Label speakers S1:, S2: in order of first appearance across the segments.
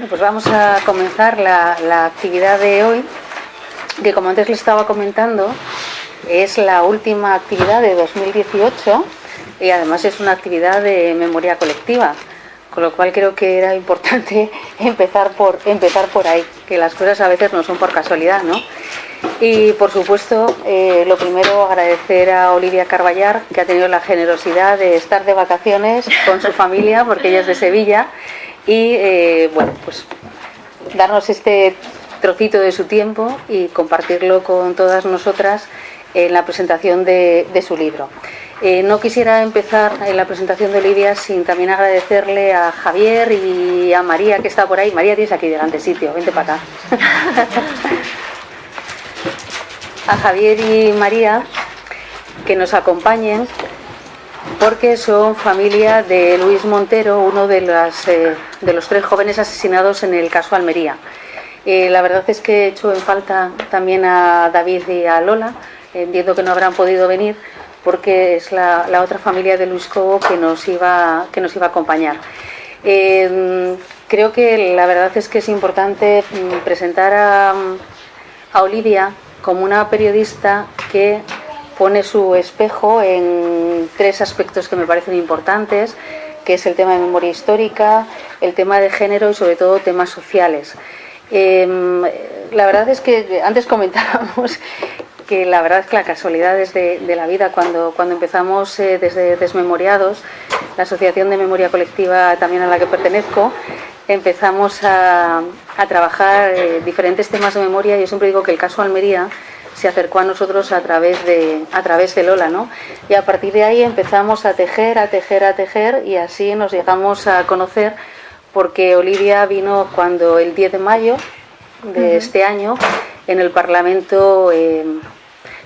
S1: Bueno, pues vamos a comenzar la, actividad de hoy, que como antes les estaba comentando, es la última actividad de 2018 y además es una actividad de memoria colectiva, con lo cual creo que era importante empezar por, empezar por ahí, que las cosas a veces no son por casualidad, ¿no? Y por supuesto, eh, lo primero agradecer a Olivia Carballar, que ha tenido la generosidad de estar de vacaciones con su familia, porque ella es de Sevilla, y eh, bueno, pues darnos este trocito de su tiempo y compartirlo con todas nosotras en la presentación de, su libro. Eh, no quisiera empezar en la presentación de Olivia sin también agradecerle a Javier y a María que está por ahí. María, tienes aquí delante sitio, vente para acá. a Javier y María que nos acompañen porque son familia de Luis Montero, uno de, eh, de los tres jóvenes asesinados en el caso Almería. Eh, la verdad es que he hecho en falta también a David y a Lola, entiendo que no habrán podido venir porque es la, otra familia de Luis Cobo que nos iba, que nos iba a acompañar. Eh, creo que la verdad es que es importante mm, presentar a, a Olivia como una periodista que pone su espejo en tres aspectos que me parecen importantes, que es el tema de memoria histórica, el tema de género y sobre todo temas sociales. Em, la verdad es que antes comentábamos que la verdad es que la casualidad de, de la vida, cuando, cuando empezamos eh, desde Desmemoriados, la Asociación de Memoria Colectiva también a la que pertenezco, empezamos a, trabajar eh, diferentes temas de memoria. Yo siempre digo que el caso Almería se acercó a nosotros a través de, a través de Lola, ¿no? Y a partir de ahí empezamos a tejer, a tejer, a tejer y así nos llegamos a conocer porque Olivia vino cuando el 10 de mayo de este año en el Parlamento eh,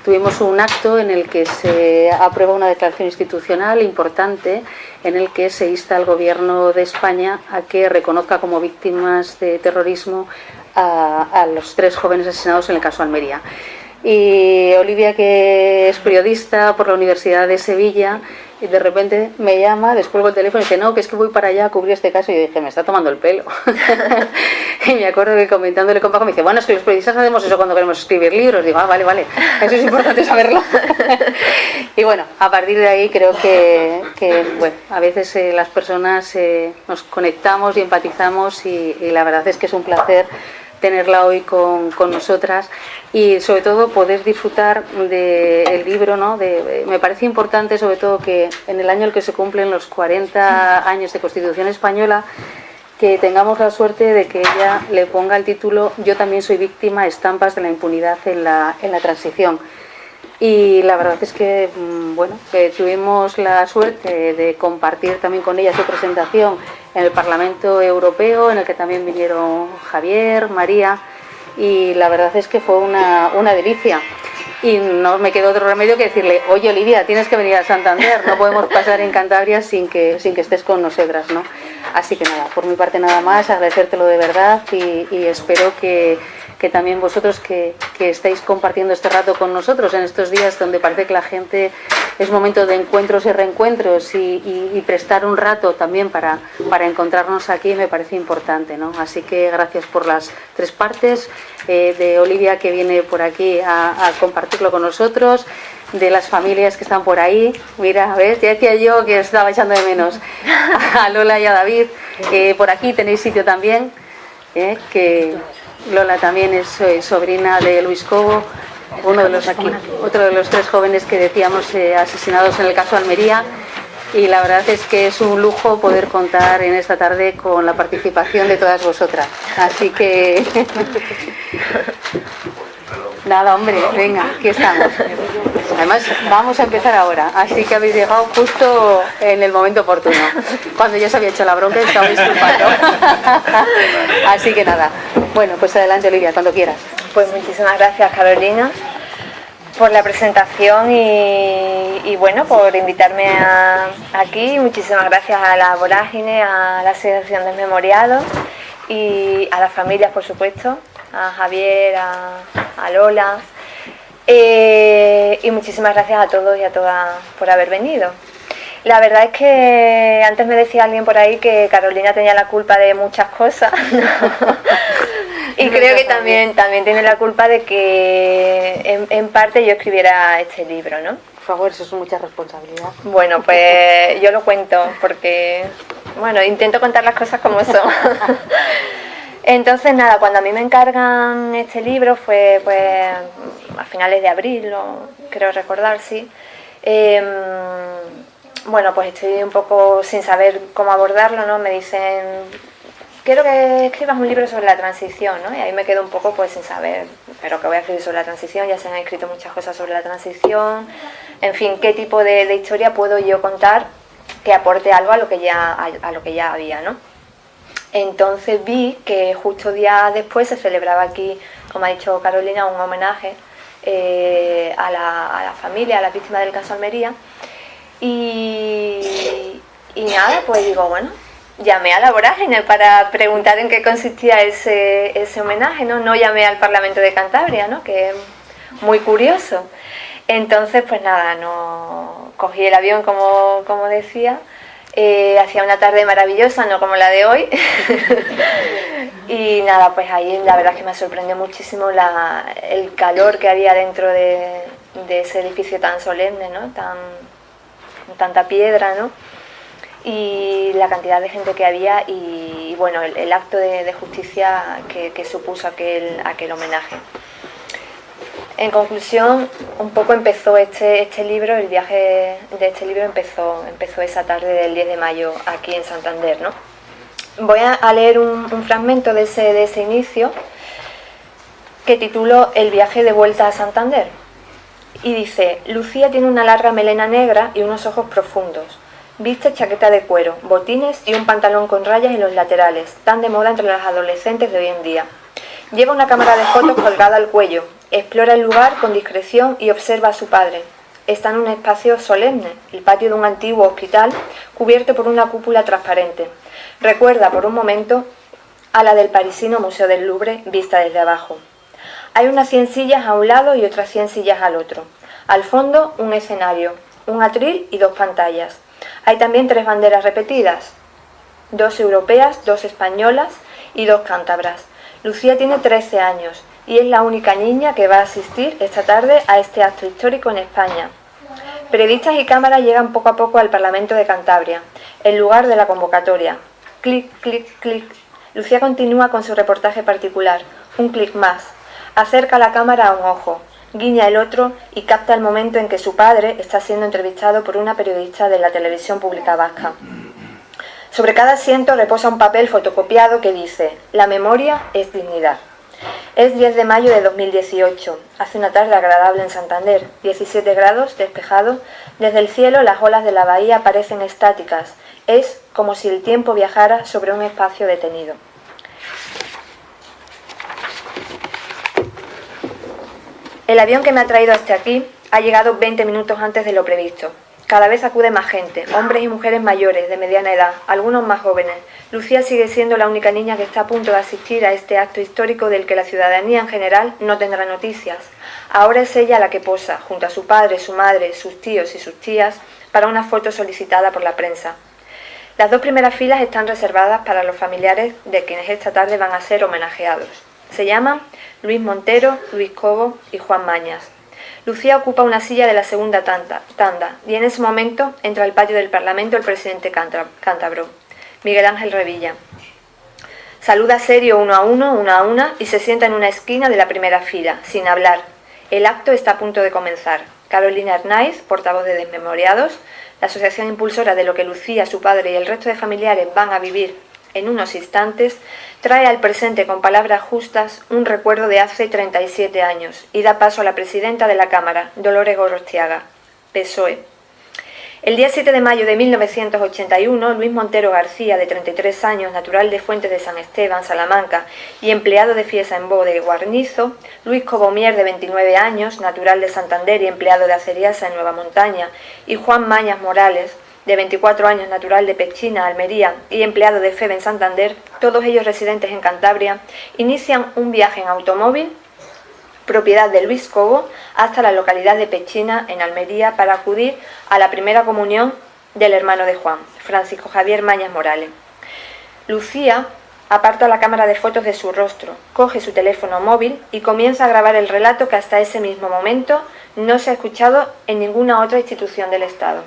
S1: tuvimos un acto en el que se aprueba una declaración institucional importante en el que se insta al Gobierno de España a que reconozca como víctimas de terrorismo a, a los tres jóvenes asesinados en el caso Almería. Y Olivia, que es periodista por la Universidad de Sevilla, y de repente me llama, después el teléfono y dice, no, que es que voy para allá a cubrir este caso. Y yo dije, me está tomando el pelo. y me acuerdo que comentándole con Paco me dice, bueno, es que los periodistas hacemos eso cuando queremos escribir libros. Digo, ah, vale, vale, eso es importante saberlo. y bueno, a partir de ahí creo que, bueno, a veces eh, las personas eh, nos conectamos y empatizamos y la verdad es que es un placer tenerla hoy con, con, nosotras y sobre todo poder disfrutar del libro, ¿no? De, me parece importante sobre todo que en el año en el que se cumplen los 40 años de Constitución Española que tengamos la suerte de que ella le ponga el título Yo también soy víctima, estampas de la impunidad en la, en la transición. Y la verdad es que, mm, bueno, que tuvimos la suerte de compartir también con ella su presentación en el Parlamento Europeo, en el que también vinieron Javier, María, y la verdad es que fue una, una delicia. Y no me quedó otro remedio que decirle, oye Olivia, tienes que venir a Santander, no podemos pasar en Cantabria sin que, sin que estés con nosotras, ¿no? Así que nada, por mi parte nada más, agradecértelo de verdad y, espero que, que también vosotros que, estáis compartiendo este rato con nosotros en estos días donde parece que la gente es momento de encuentros y reencuentros y, prestar un rato también para, para encontrarnos aquí me parece importante. ¿no? Así que gracias por las tres partes, eh, de Olivia que viene por aquí a, con nosotros, de las familias que están por ahí. Mira, ¿ves? Ya decía yo que estaba echando de menos a Lola y a David. Eh, por aquí tenéis sitio también, eh, que Lola también es eh, sobrina de Luis Cobo, uno de los aquí, otro de los tres jóvenes que decíamos eh, asesinados en el caso Almería. Y la verdad es que es un lujo poder contar en esta tarde con la participación de todas vosotras. Así que Nada, hombre, venga, aquí estamos. Además, vamos a empezar ahora, así que habéis llegado justo en el momento oportuno. Cuando ya se había hecho la bronca, estaba disculpando. Así que nada. Bueno, pues adelante, Olivia, cuando quieras.
S2: Pues muchísimas gracias, Carolina, por la presentación y, bueno, por invitarme aquí. Muchísimas gracias a la Vorágine, a la Asociación de Memoriados y a las familias, por supuesto, a Javier, a, Lola. Eh, y muchísimas gracias a todos y a todas por haber venido. La verdad es que antes me decía alguien por ahí que Carolina tenía la culpa de muchas cosas. y creo que también, también tiene la culpa de que en, parte yo escribiera este libro, ¿no?
S1: Por favor, eso es mucha responsabilidad.
S2: Bueno, pues yo lo cuento porque, bueno, intento contar las cosas como son. Entonces, nada, cuando a mí me encargan este libro fue pues a finales de abril, creo recordar, sí. Em, bueno, pues estoy un poco sin saber cómo abordarlo, ¿no? Me dicen, quiero que escribas un libro sobre la transición, ¿no? Y ahí me quedo un poco pues sin saber, pero que voy a escribir sobre la transición, ya se han escrito muchas cosas sobre la transición, en fin, qué tipo de, historia puedo yo contar que aporte algo a lo que ya, a lo que ya había, ¿no? Entonces vi que justo días después se celebraba aquí, como ha dicho Carolina, un homenaje eh, a, la, familia, a la víctima del caso Almería. Y, nada, pues digo, bueno, llamé a la vorágine para preguntar en qué consistía ese, homenaje, ¿no? No llamé al Parlamento de Cantabria, ¿no? Que es muy curioso. Entonces, pues nada, cogí el avión, como, como decía, eh, hacía una tarde maravillosa, no como la de hoy. y nada, pues ahí la verdad es que me sorprendió muchísimo el calor que había dentro de, ese edificio tan solemne, ¿no? Tan, tanta piedra, ¿no? Y la cantidad de gente que había y, bueno, el, acto de, justicia que, supuso aquel homenaje. En conclusión, un poco empezó este, este libro, el viaje de este libro empezó, empezó esa tarde del 10 de mayo aquí en Santander. ¿no? Voy a, leer un, fragmento de ese, de ese inicio que titulo El viaje de vuelta a Santander. Y dice, Lucía tiene una larga melena negra y unos ojos profundos. Viste chaqueta de cuero, botines y un pantalón con rayas en los laterales, tan de moda entre las adolescentes de hoy en día. Lleva una cámara de fotos colgada al cuello, Explora el lugar con discreción y observa a su padre. Está en un espacio solemne, el patio de un antiguo hospital cubierto por una cúpula transparente. Recuerda por un momento a la del parisino Museo del Louvre vista desde abajo. Hay unas cien sillas a un lado y otras cien sillas al otro. Al fondo un escenario, un atril y dos pantallas. Hay también tres banderas repetidas, dos europeas, dos españolas y dos cántabras. Lucía tiene 13 años y es la única niña que va a asistir esta tarde a este acto histórico en España. Periodistas y cámaras llegan poco a poco al Parlamento de Cantabria, el lugar de la convocatoria. Clic, clic, clic. Lucía continúa con su reportaje particular. Un clic más. Acerca la cámara a un ojo, guiña el otro y capta el momento en que su padre está siendo entrevistado por una periodista de la televisión pública vasca. Sobre cada asiento reposa un papel fotocopiado que dice, la memoria es dignidad. Es 10 de mayo de 2018. Hace una tarde agradable en Santander. 17 grados, despejado. Desde el cielo las olas de la bahía parecen estáticas. Es como si el tiempo viajara sobre un espacio detenido. El avión que me ha traído hasta aquí ha llegado 20 minutos antes de lo previsto. Cada vez acude más gente, hombres y mujeres mayores, de mediana edad, algunos más jóvenes. Lucía sigue siendo la única niña que está a punto de asistir a este acto histórico del que la ciudadanía en general no tendrá noticias. Ahora es ella la que posa, junto a su padre, su madre, sus tíos y sus tías, para una foto solicitada por la prensa. Las dos primeras filas están reservadas para los familiares de quienes esta tarde van a ser homenajeados. Se llaman Luis Montero, Luis Cobo y Juan Mañas. Lucía ocupa una silla de la segunda tanda y en ese momento entra al patio del Parlamento el presidente cántabro, Miguel Ángel Revilla. Saluda serio uno a uno, una a una y se sienta en una esquina de la primera fila, sin hablar. El acto está a punto de comenzar. Carolina Hernáiz, portavoz de Desmemoriados, la asociación impulsora de lo que Lucía, su padre y el resto de familiares van a vivir en unos instantes, trae al presente con palabras justas un recuerdo de hace 37 años y da paso a la presidenta de la Cámara, Dolores Gorostiaga, PSOE. El día 7 de mayo de 1981, Luis Montero García, de 33 años, natural de Fuentes de San Esteban, Salamanca, y empleado de Fiesa en Bo de Guarnizo, Luis Cobomier, de 29 años, natural de Santander y empleado de Aceriasa en Nueva Montaña, y Juan Mañas Morales, de 24 años, natural de Pechina, Almería y empleado de FEB en Santander, todos ellos residentes en Cantabria, inician un viaje en automóvil, propiedad de Luis Cobo, hasta la localidad de Pechina, en Almería, para acudir a la primera comunión del hermano de Juan, Francisco Javier Mañas Morales. Lucía aparta la cámara de fotos de su rostro, coge su teléfono móvil y comienza a grabar el relato que hasta ese mismo momento no se ha escuchado en ninguna otra institución del Estado.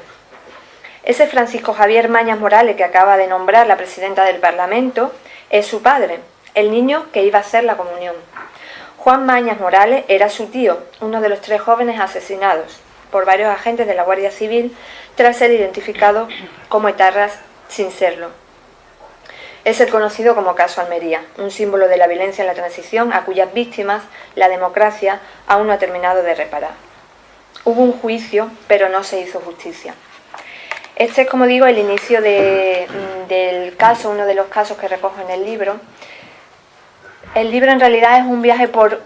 S2: Ese Francisco Javier Mañas Morales que acaba de nombrar la presidenta del Parlamento es su padre, el niño que iba a hacer la comunión. Juan Mañas Morales era su tío, uno de los tres jóvenes asesinados por varios agentes de la Guardia Civil tras ser identificado como etarras sin serlo. Es el conocido como caso Almería, un símbolo de la violencia en la transición a cuyas víctimas la democracia aún no ha terminado de reparar. Hubo un juicio, pero no se hizo justicia. Este es, como digo, el inicio del caso, uno de los casos que recojo en el libro. El libro en realidad es un viaje por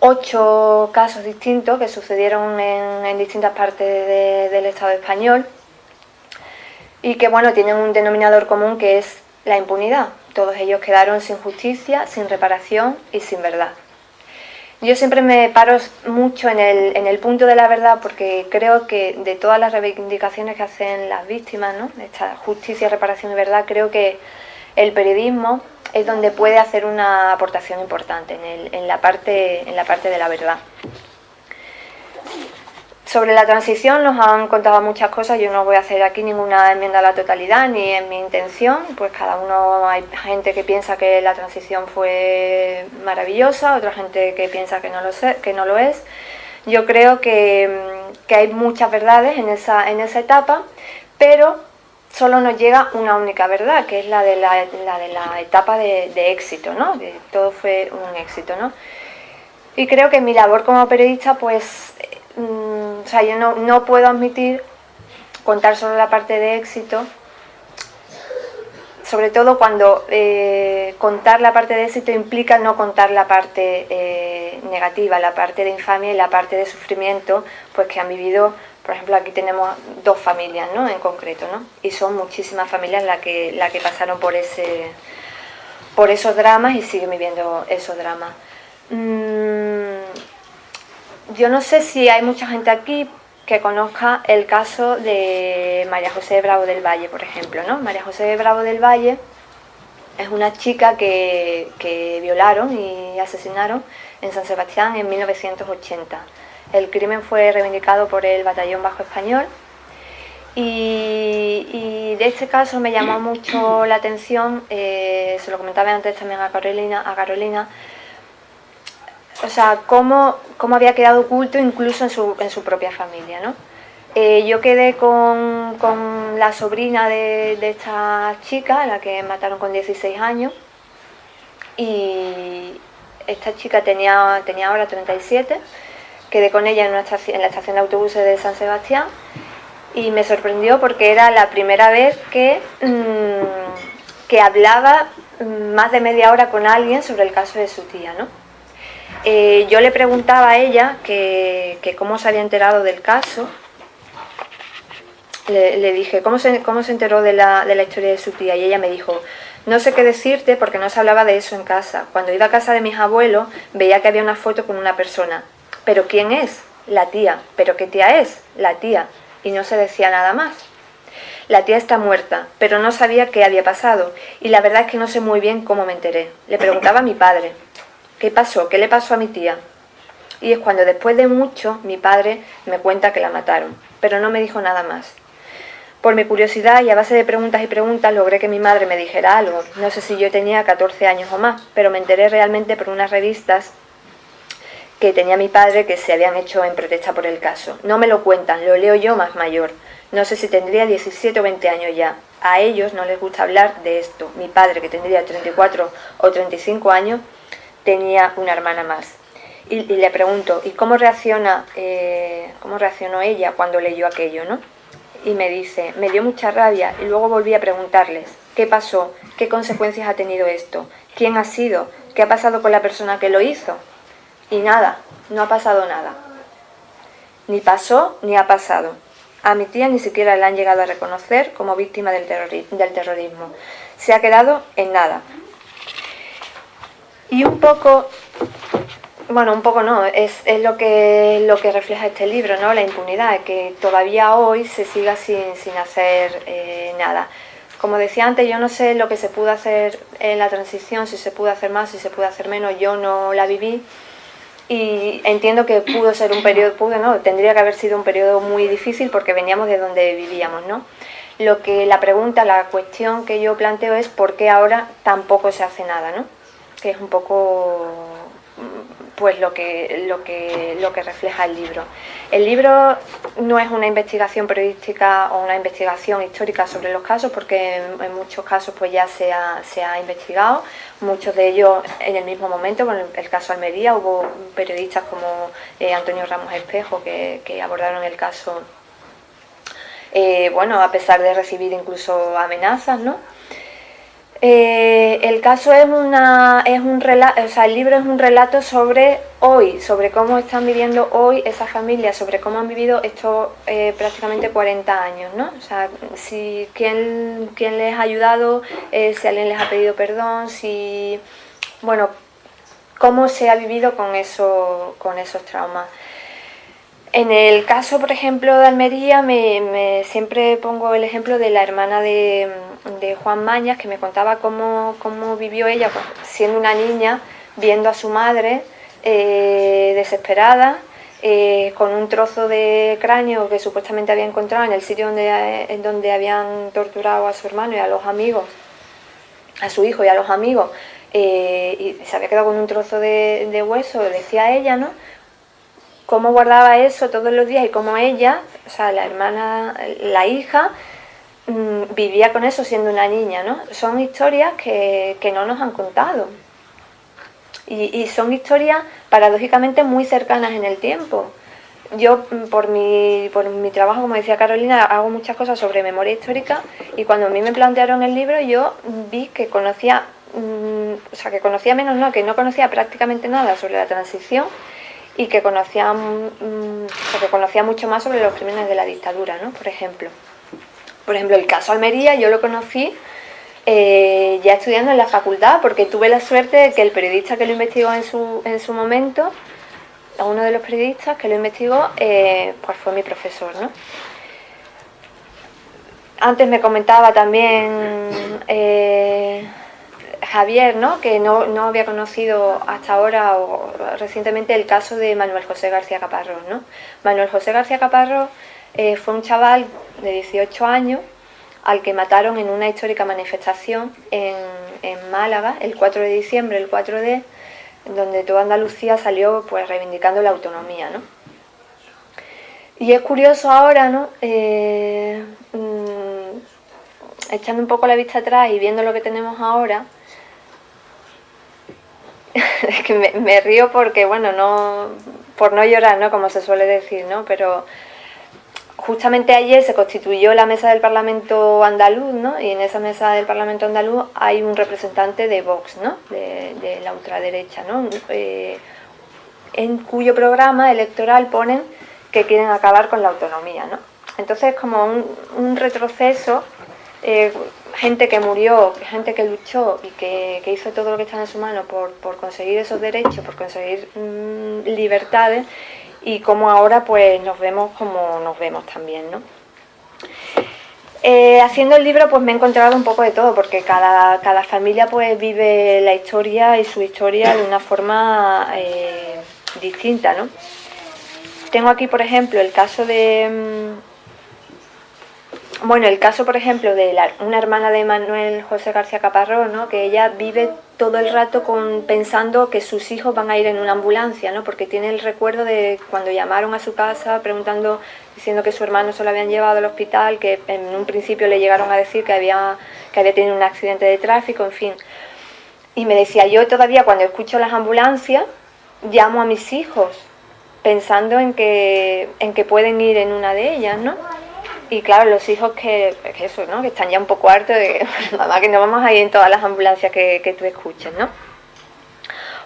S2: ocho casos distintos que sucedieron en, distintas partes del Estado español y que bueno, tienen un denominador común que es la impunidad. Todos ellos quedaron sin justicia, sin reparación y sin verdad. Yo siempre me paro mucho en el, punto de la verdad porque creo que de todas las reivindicaciones que hacen las víctimas, ¿no? esta justicia, reparación y verdad, creo que el periodismo es donde puede hacer una aportación importante en, la, parte, en la parte de la verdad. Sobre la transición nos han contado muchas cosas, yo no voy a hacer aquí ninguna enmienda a la totalidad ni en mi intención, pues cada uno hay gente que piensa que la transición fue maravillosa, otra gente que piensa que no lo, sé, que no lo es. Yo creo que, hay muchas verdades en esa, en esa etapa, pero solo nos llega una única verdad, que es la de la, de la etapa de, éxito, ¿no? todo fue un éxito, ¿no? Y creo que mi labor como periodista, pues Mm, o sea, yo no, puedo admitir contar solo la parte de éxito, sobre todo cuando eh, contar la parte de éxito implica no contar la parte eh, negativa, la parte de infamia y la parte de sufrimiento, pues que han vivido, por ejemplo, aquí tenemos dos familias, ¿no? En concreto, ¿no? Y son muchísimas familias las que, la que pasaron por ese por esos dramas y siguen viviendo esos dramas. Mm, yo no sé si hay mucha gente aquí que conozca el caso de María José Bravo del Valle, por ejemplo. ¿no? María José Bravo del Valle es una chica que, violaron y asesinaron en San Sebastián en 1980. El crimen fue reivindicado por el Batallón Bajo Español y, de este caso me llamó mucho la atención, eh, se lo comentaba antes también a Carolina, a Carolina o sea, cómo, cómo, había quedado oculto incluso en su, en su propia familia, ¿no? Eh, yo quedé con, con la sobrina de, de, esta chica, la que mataron con 16 años, y esta chica tenía, tenía ahora 37, quedé con ella en, una estación, en la estación de autobuses de San Sebastián, y me sorprendió porque era la primera vez que, mm, que hablaba más de media hora con alguien sobre el caso de su tía, ¿no? Eh, yo le preguntaba a ella que, cómo se había enterado del caso. Le, dije, ¿cómo se, ¿cómo se enteró de la, de la historia de su tía? Y ella me dijo, no sé qué decirte porque no se hablaba de eso en casa. Cuando iba a casa de mis abuelos veía que había una foto con una persona. ¿Pero quién es? La tía. ¿Pero qué tía es? La tía. Y no se decía nada más. La tía está muerta, pero no sabía qué había pasado. Y la verdad es que no sé muy bien cómo me enteré. Le preguntaba a mi padre. ¿Qué pasó? ¿Qué le pasó a mi tía? Y es cuando después de mucho mi padre me cuenta que la mataron, pero no me dijo nada más. Por mi curiosidad y a base de preguntas y preguntas logré que mi madre me dijera algo. No sé si yo tenía 14 años o más, pero me enteré realmente por unas revistas que tenía mi padre que se habían hecho en protesta por el caso. No me lo cuentan, lo leo yo más mayor. No sé si tendría 17 o 20 años ya. A ellos no les gusta hablar de esto. Mi padre, que tendría 34 o 35 años, tenía una hermana más. Y, le pregunto, ¿y cómo, reacciona, eh, cómo reaccionó ella cuando leyó aquello? ¿no? Y me dice, me dio mucha rabia y luego volví a preguntarles, ¿qué pasó? ¿Qué consecuencias ha tenido esto? ¿Quién ha sido? ¿Qué ha pasado con la persona que lo hizo? Y nada, no ha pasado nada. Ni pasó ni ha pasado. A mi tía ni siquiera la han llegado a reconocer como víctima del, del terrorismo. Se ha quedado en nada. Y un poco bueno, un poco no, es, lo, que, lo que refleja este libro, ¿no? la impunidad, que todavía hoy se siga sin, hacer eh, nada. Como decía antes, yo no sé lo que se pudo hacer en la transición, si se pudo hacer más, si se pudo hacer menos, yo no la viví y entiendo que pudo ser un periodo, pudo, ¿no? tendría que haber sido un periodo muy difícil porque veníamos de donde vivíamos, ¿no? Lo que la pregunta, la cuestión que yo planteo es por qué ahora tampoco se hace nada, ¿no? Que es un poco pues lo que, lo, que, lo que refleja el libro. El libro no es una investigación periodística o una investigación histórica sobre los casos, porque en, muchos casos pues ya se ha, se ha, investigado, muchos de ellos en el mismo momento, con el, caso Almería, hubo periodistas como eh, Antonio Ramos Espejo que, que abordaron el caso, eh, bueno, a pesar de recibir incluso amenazas, ¿no? Eh, el caso es, un relato, o sea, el libro es un relato sobre hoy, sobre cómo están viviendo hoy esas familias, sobre cómo han vivido estos eh, prácticamente 40 años, ¿no? O sea, si, quién, les ha ayudado, eh, si alguien les ha pedido perdón, si, bueno, cómo se ha vivido con esos traumas. En el caso, por ejemplo, de Almería, me, siempre pongo el ejemplo de la hermana de, Juan Mañas, que me contaba cómo, vivió ella pues, siendo una niña, viendo a su madre eh, desesperada, eh, con un trozo de cráneo que supuestamente había encontrado en el sitio donde, en donde habían torturado a su hermano y a los amigos, a su hijo y a los amigos, eh, y se había quedado con un trozo de, de hueso, decía ella, ¿no? cómo guardaba eso todos los días y cómo ella, o sea, la hermana, la hija, mm, vivía con eso siendo una niña, ¿no? Son historias que, no nos han contado. Y, son historias paradójicamente muy cercanas en el tiempo. Yo, mm, por mi, por mi trabajo, como decía Carolina, hago muchas cosas sobre memoria histórica y cuando a mí me plantearon el libro yo vi que conocía, mm, o sea, que conocía menos, no, que no conocía prácticamente nada sobre la transición y que conocía, mm, que conocía mucho más sobre los crímenes de la dictadura, ¿no? por ejemplo. Por ejemplo, el caso Almería yo lo conocí eh, ya estudiando en la facultad, porque tuve la suerte de que el periodista que lo investigó en su, en su momento, uno de los periodistas que lo investigó, eh, pues fue mi profesor. ¿no? Antes me comentaba también... Eh, Javier, ¿no? que no, había conocido hasta ahora o recientemente el caso de Manuel José García Caparrós. ¿no? Manuel José García Caparrós eh, fue un chaval de 18 años al que mataron en una histórica manifestación en, Málaga el 4 de diciembre, el 4D, donde toda Andalucía salió pues reivindicando la autonomía. ¿no? Y es curioso ahora, ¿no? Eh, mm, echando un poco la vista atrás y viendo lo que tenemos ahora, es que me, río porque, bueno, no por no llorar, ¿no? Como se suele decir, ¿no? Pero justamente ayer se constituyó la mesa del Parlamento andaluz, ¿no? Y en esa mesa del Parlamento andaluz hay un representante de Vox, ¿no? De, la ultraderecha, ¿no? Eh, en cuyo programa electoral ponen que quieren acabar con la autonomía, ¿no? Entonces, como un, retroceso eh, gente que murió, gente que luchó y que, hizo todo lo que está en su mano por, conseguir esos derechos, por conseguir mm, libertades y como ahora pues nos vemos como nos vemos también, ¿no? Eh, haciendo el libro pues me he encontrado un poco de todo porque cada, familia pues vive la historia y su historia de una forma eh, distinta, ¿no? Tengo aquí por ejemplo el caso de mm, bueno, el caso, por ejemplo, de una hermana de Manuel José García Caparrós, ¿no? que ella vive todo el rato con, pensando que sus hijos van a ir en una ambulancia, ¿no? porque tiene el recuerdo de cuando llamaron a su casa preguntando, diciendo que su hermano se lo habían llevado al hospital, que en un principio le llegaron a decir que había, que había tenido un accidente de tráfico, en fin. Y me decía, yo todavía cuando escucho las ambulancias, llamo a mis hijos, pensando en que, en que pueden ir en una de ellas, ¿no? Y claro, los hijos que, eso, ¿no? que están ya un poco hartos de mamá que no vamos a ir en todas las ambulancias que, que tú escuches, ¿no?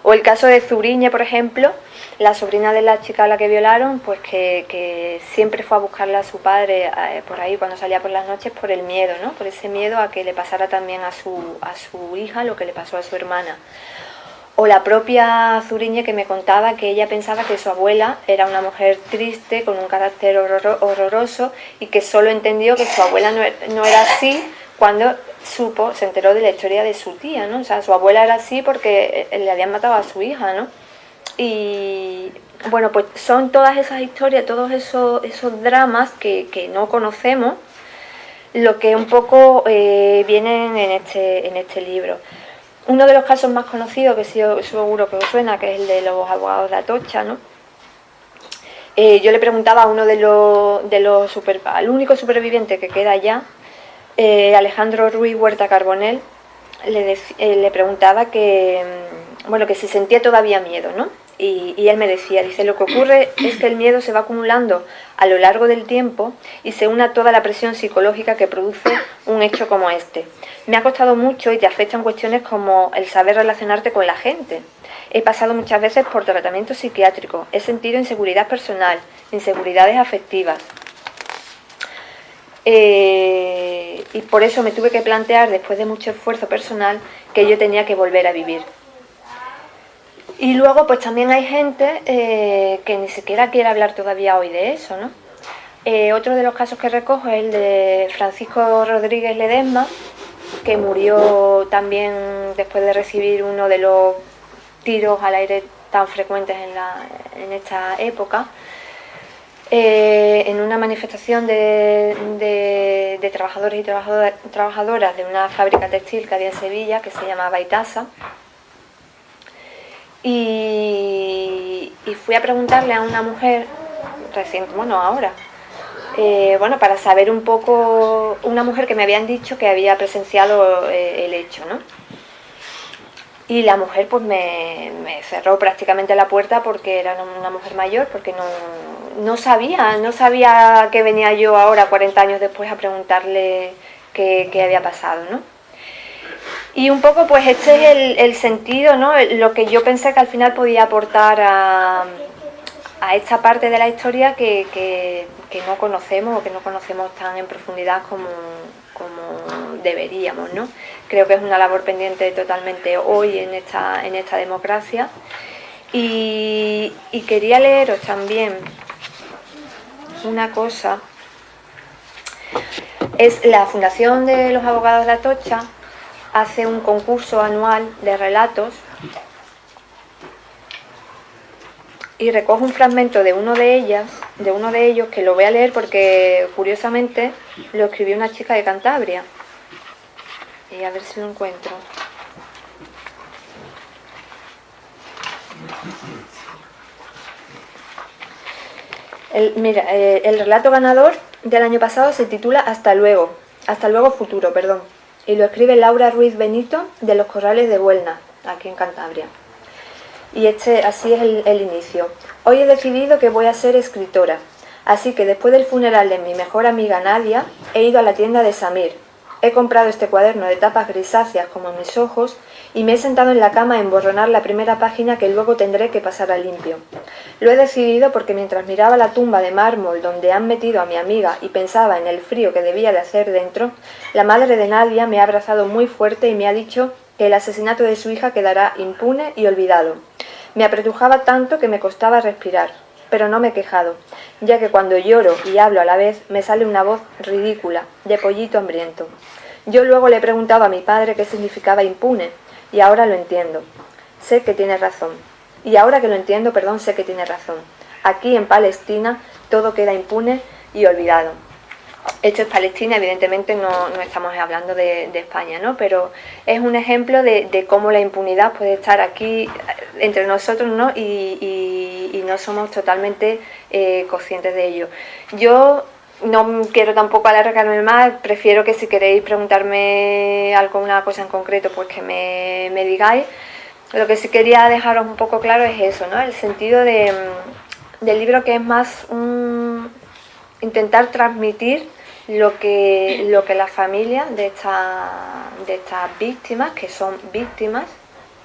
S2: O el caso de Zuriñe, por ejemplo, la sobrina de la chica a la que violaron, pues que, siempre fue a buscarle a su padre eh, por ahí cuando salía por las noches por el miedo, ¿no? Por ese miedo a que le pasara también a su, a su hija lo que le pasó a su hermana. O la propia Zuriñe que me contaba que ella pensaba que su abuela era una mujer triste, con un carácter horroroso y que solo entendió que su abuela no e-, era así cuando supo, se enteró de la historia de su tía, ¿no? O sea, su abuela era así porque eh, le habían matado a su hija, ¿no? Y bueno, pues son todas esas historias, todos esos, esos dramas que, que no conocemos, lo que un poco eh, vienen en este, en este libro. Uno de los casos más conocidos, que seguro que os suena, que es el de los abogados de Atocha, ¿no? Eh, yo le preguntaba a uno de los, de al único superviviente que queda allá, eh, Alejandro Ruiz Huerta Carbonel, le, le preguntaba que, mm, bueno, que si sentía todavía miedo, ¿no? Y, él me decía, dice, lo que ocurre es que el miedo se va acumulando a lo largo del tiempo y se une a toda la presión psicológica que produce un hecho como este. Me ha costado mucho y te afectan cuestiones como el saber relacionarte con la gente. He pasado muchas veces por tratamiento psiquiátrico, he sentido inseguridad personal, inseguridades afectivas. Eh, y por eso me tuve que plantear, después de mucho esfuerzo personal, que yo tenía que volver a vivir. Y luego pues también hay gente eh, que ni siquiera quiere hablar todavía hoy de eso, ¿no? Eh, otro de los casos que recojo es el de Francisco Rodríguez Ledesma, que murió también después de recibir uno de los tiros al aire tan frecuentes en, esta época, eh, en una manifestación de, de trabajadores y trabajadoras de una fábrica textil que había en Sevilla, que se llamaba Itasa, y, fui a preguntarle a una mujer, reciente, bueno, ahora, eh, bueno, para saber un poco, una mujer que me habían dicho que había presenciado eh, el hecho, ¿no? Y la mujer pues me, cerró prácticamente la puerta porque era una mujer mayor, porque no, no, sabía, no sabía que venía yo ahora, 40 años después, a preguntarle qué, qué había pasado, ¿no? Y un poco pues este es el, sentido, ¿no? lo que yo pensé que al final podía aportar a, esta parte de la historia que, no conocemos o que no conocemos tan en profundidad como, deberíamos. ¿no? Creo que es una labor pendiente totalmente hoy en esta, en esta democracia. Y, y quería leeros también una cosa. Es la Fundación de los Abogados de Atocha hace un concurso anual de relatos y recojo un fragmento de uno de ellas, de uno de ellos, que lo voy a leer porque curiosamente lo escribió una chica de Cantabria. Y a ver si lo encuentro. mira, eh, el relato ganador del año pasado se titula Hasta luego, Hasta luego futuro, perdón y lo escribe Laura Ruiz Benito de los Corrales de Buelna, aquí en Cantabria. Y este, así es el, el inicio. Hoy he decidido que voy a ser escritora, así que después del funeral de mi mejor amiga Nadia, he ido a la tienda de Samir, He comprado este cuaderno de tapas grisáceas como mis ojos y me he sentado en la cama a emborronar la primera página que luego tendré que pasar a limpio. Lo he decidido porque mientras miraba la tumba de mármol donde han metido a mi amiga y pensaba en el frío que debía de hacer dentro, la madre de Nadia me ha abrazado muy fuerte y me ha dicho que el asesinato de su hija quedará impune y olvidado. Me apretujaba tanto que me costaba respirar, pero no me he quejado, ya que cuando lloro y hablo a la vez me sale una voz ridícula, de pollito hambriento. Yo luego le he preguntado a mi padre qué significaba impune, y ahora lo entiendo. Sé que tiene razón. Y ahora que lo entiendo, perdón, sé que tiene razón. Aquí en Palestina todo queda impune y olvidado. Esto es Palestina, evidentemente no, estamos hablando de, España, ¿no? pero es un ejemplo de, cómo la impunidad puede estar aquí entre nosotros ¿no? y, no somos totalmente eh, conscientes de ello. Yo no quiero tampoco alargarme más, prefiero que si queréis preguntarme alguna cosa en concreto, pues que me, digáis. Lo que sí quería dejaros un poco claro es eso, ¿no? El sentido de, del libro que es más intentar transmitir lo que, lo que la familia de, esta, de estas víctimas, que son víctimas,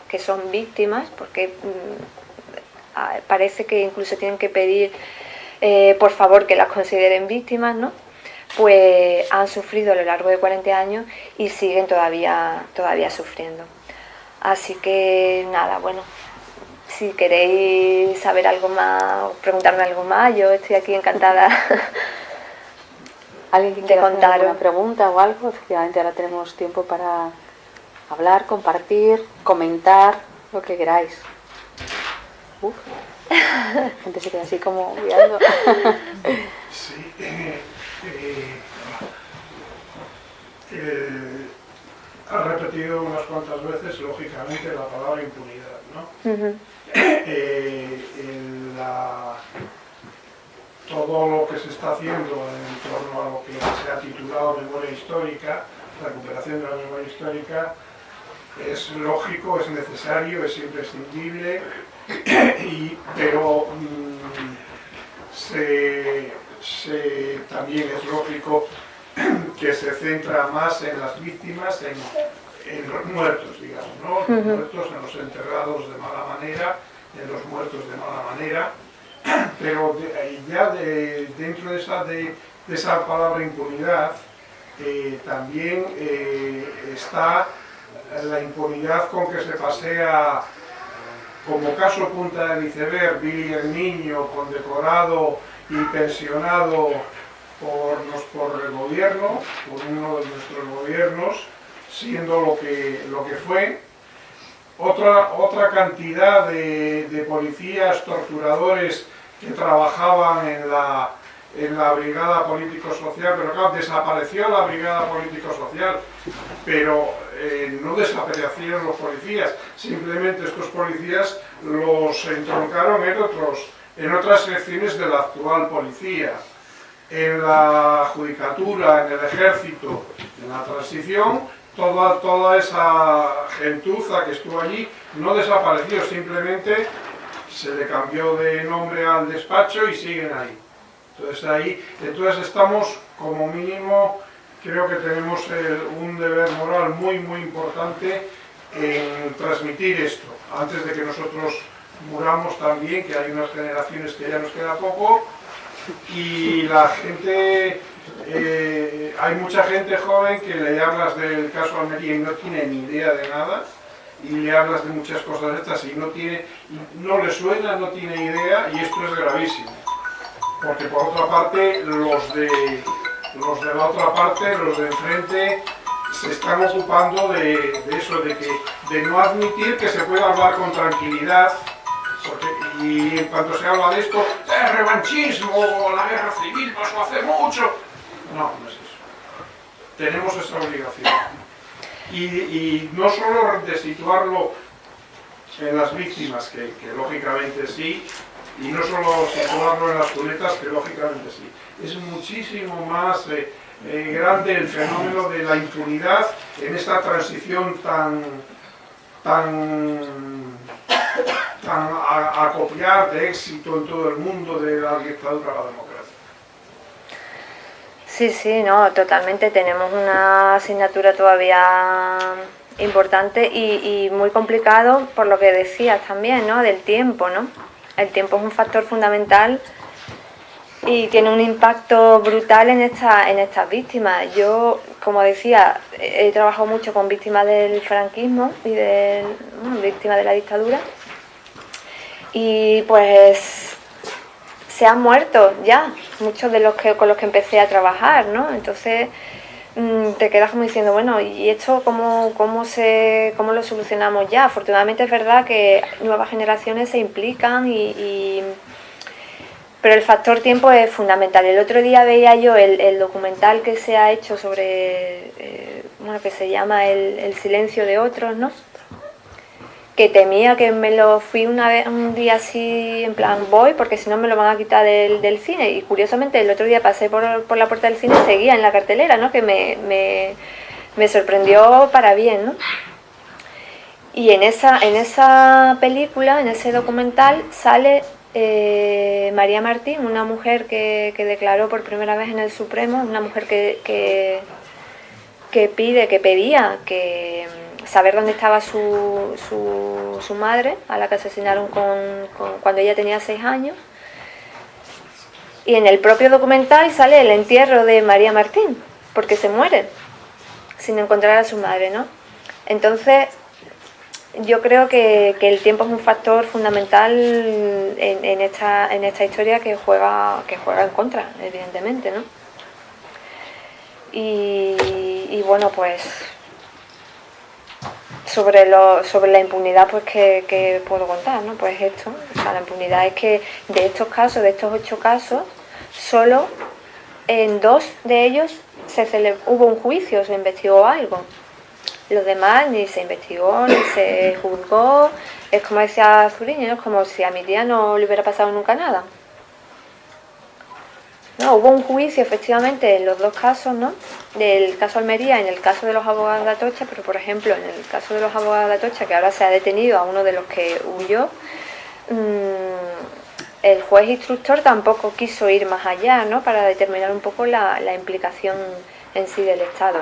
S2: que son víctimas, porque mm, parece que incluso tienen que pedir eh, por favor que las consideren víctimas, ¿no? pues han sufrido a lo largo de 40 años y siguen todavía, todavía sufriendo. Así que nada, bueno, si queréis saber algo más o preguntarme algo más, yo estoy aquí encantada
S1: ¿Alguien que contar una pregunta o algo? Efectivamente, ahora tenemos tiempo para hablar, compartir, comentar, lo que queráis. Uf. La gente se queda así como mirando.
S3: Sí. Eh, eh, ha repetido unas cuantas veces, lógicamente, la palabra impunidad, ¿no? Eh, la todo lo que se está haciendo en torno a lo que se ha titulado memoria histórica, recuperación de la memoria histórica, es lógico, es necesario, es imprescindible, pero mm, también es lógico que se centra más en las víctimas, en, los muertos, digamos, ¿no? Los muertos, en los enterrados de mala manera, en los muertos de mala manera, pero ya dentro de esa, de, esa palabra impunidad eh, también eh, está la impunidad con que se pasea como caso punta de iceberg Billy el Niño condecorado y pensionado por, por el gobierno, por uno de nuestros gobiernos, siendo lo que, lo que fue, otra, otra cantidad de, policías, torturadores que trabajaban en la, en la brigada político-social, pero desapareció la brigada político-social, pero eh, no desaparecieron los policías, simplemente estos policías los entroncaron en, otros, en otras secciones de la actual policía. En la judicatura, en el ejército, en la transición, toda, toda esa gentuza que estuvo allí no desapareció, simplemente se le cambió de nombre al despacho y siguen ahí. Entonces ahí, entonces estamos como mínimo, creo que tenemos un deber moral muy muy importante en transmitir esto, antes de que nosotros muramos también, que hay unas generaciones que ya nos queda poco, y la gente, eh, hay mucha gente joven que le hablas del caso Almería y no tiene ni idea de nada, y le hablas de muchas cosas estas y no, tiene, no le suena, no tiene idea y esto es gravísimo. Porque por otra parte, los de, los de la otra parte, los de enfrente, se están ocupando de, eso, de, que, de no admitir que se pueda hablar con tranquilidad y cuando se habla de esto, el revanchismo, la guerra civil pasó hace mucho. No, no es eso. Tenemos esa obligación y, no solo de situarlo en las víctimas, que, lógicamente sí, y no solo situarlo en las cunetas, que lógicamente sí. Es muchísimo más eh, eh, grande el fenómeno de la impunidad en esta transición tan, tan, tan a, copiar de éxito en todo el mundo de la dictadura a la democracia.
S2: Sí, sí, no, totalmente. Tenemos una asignatura todavía importante y, muy complicado por lo que decías también, ¿no? Del tiempo, ¿no? El tiempo es un factor fundamental y tiene un impacto brutal en, esta, en estas víctimas. Yo, como decía, he trabajado mucho con víctimas del franquismo y de víctimas de la dictadura y pues se han muerto ya, muchos de los que con los que empecé a trabajar, ¿no? Entonces mm, te quedas como diciendo, bueno, ¿y esto cómo, cómo, se, cómo lo solucionamos ya? Afortunadamente es verdad que nuevas generaciones se implican y, pero el factor tiempo es fundamental. El otro día veía yo el, documental que se ha hecho sobre, eh, bueno, que se llama el, el silencio de otros, ¿no? Que temía que me lo fui una vez, un día así, en plan voy, porque si no me lo van a quitar del, cine. Y curiosamente el otro día pasé por, por, la puerta del cine y seguía en la cartelera, ¿no? que me, me, me sorprendió para bien. ¿no? Y en esa, en esa película, en ese documental, sale eh, María Martín, una mujer que, que, declaró por primera vez en el Supremo, una mujer que, que, que pide, que pedía que saber dónde estaba su, su, madre, a la que asesinaron con, cuando ella tenía seis años. Y en el propio documental sale el entierro de María Martín, porque se muere sin encontrar a su madre, ¿no? Entonces, yo creo que, el tiempo es un factor fundamental en, esta, en esta historia que juega, que juega en contra, evidentemente, ¿no? Y, bueno, pues sobre, lo, sobre la impunidad, pues que, puedo contar, ¿no? Pues esto, o sea, la impunidad es que de estos casos, de estos ocho casos, solo en dos de ellos se hubo un juicio, se investigó algo. Los demás ni se investigó, ni se juzgó. Es como decía Zuriño, es como si a mi tía no le hubiera pasado nunca nada. No, hubo un juicio efectivamente en los dos casos, ¿no? Del caso Almería en el caso de los abogados de Atocha, pero por ejemplo en el caso de los abogados de Atocha, que ahora se ha detenido a uno de los que huyó, mm, el juez instructor tampoco quiso ir más allá, ¿no? Para determinar un poco la, la implicación en sí del Estado.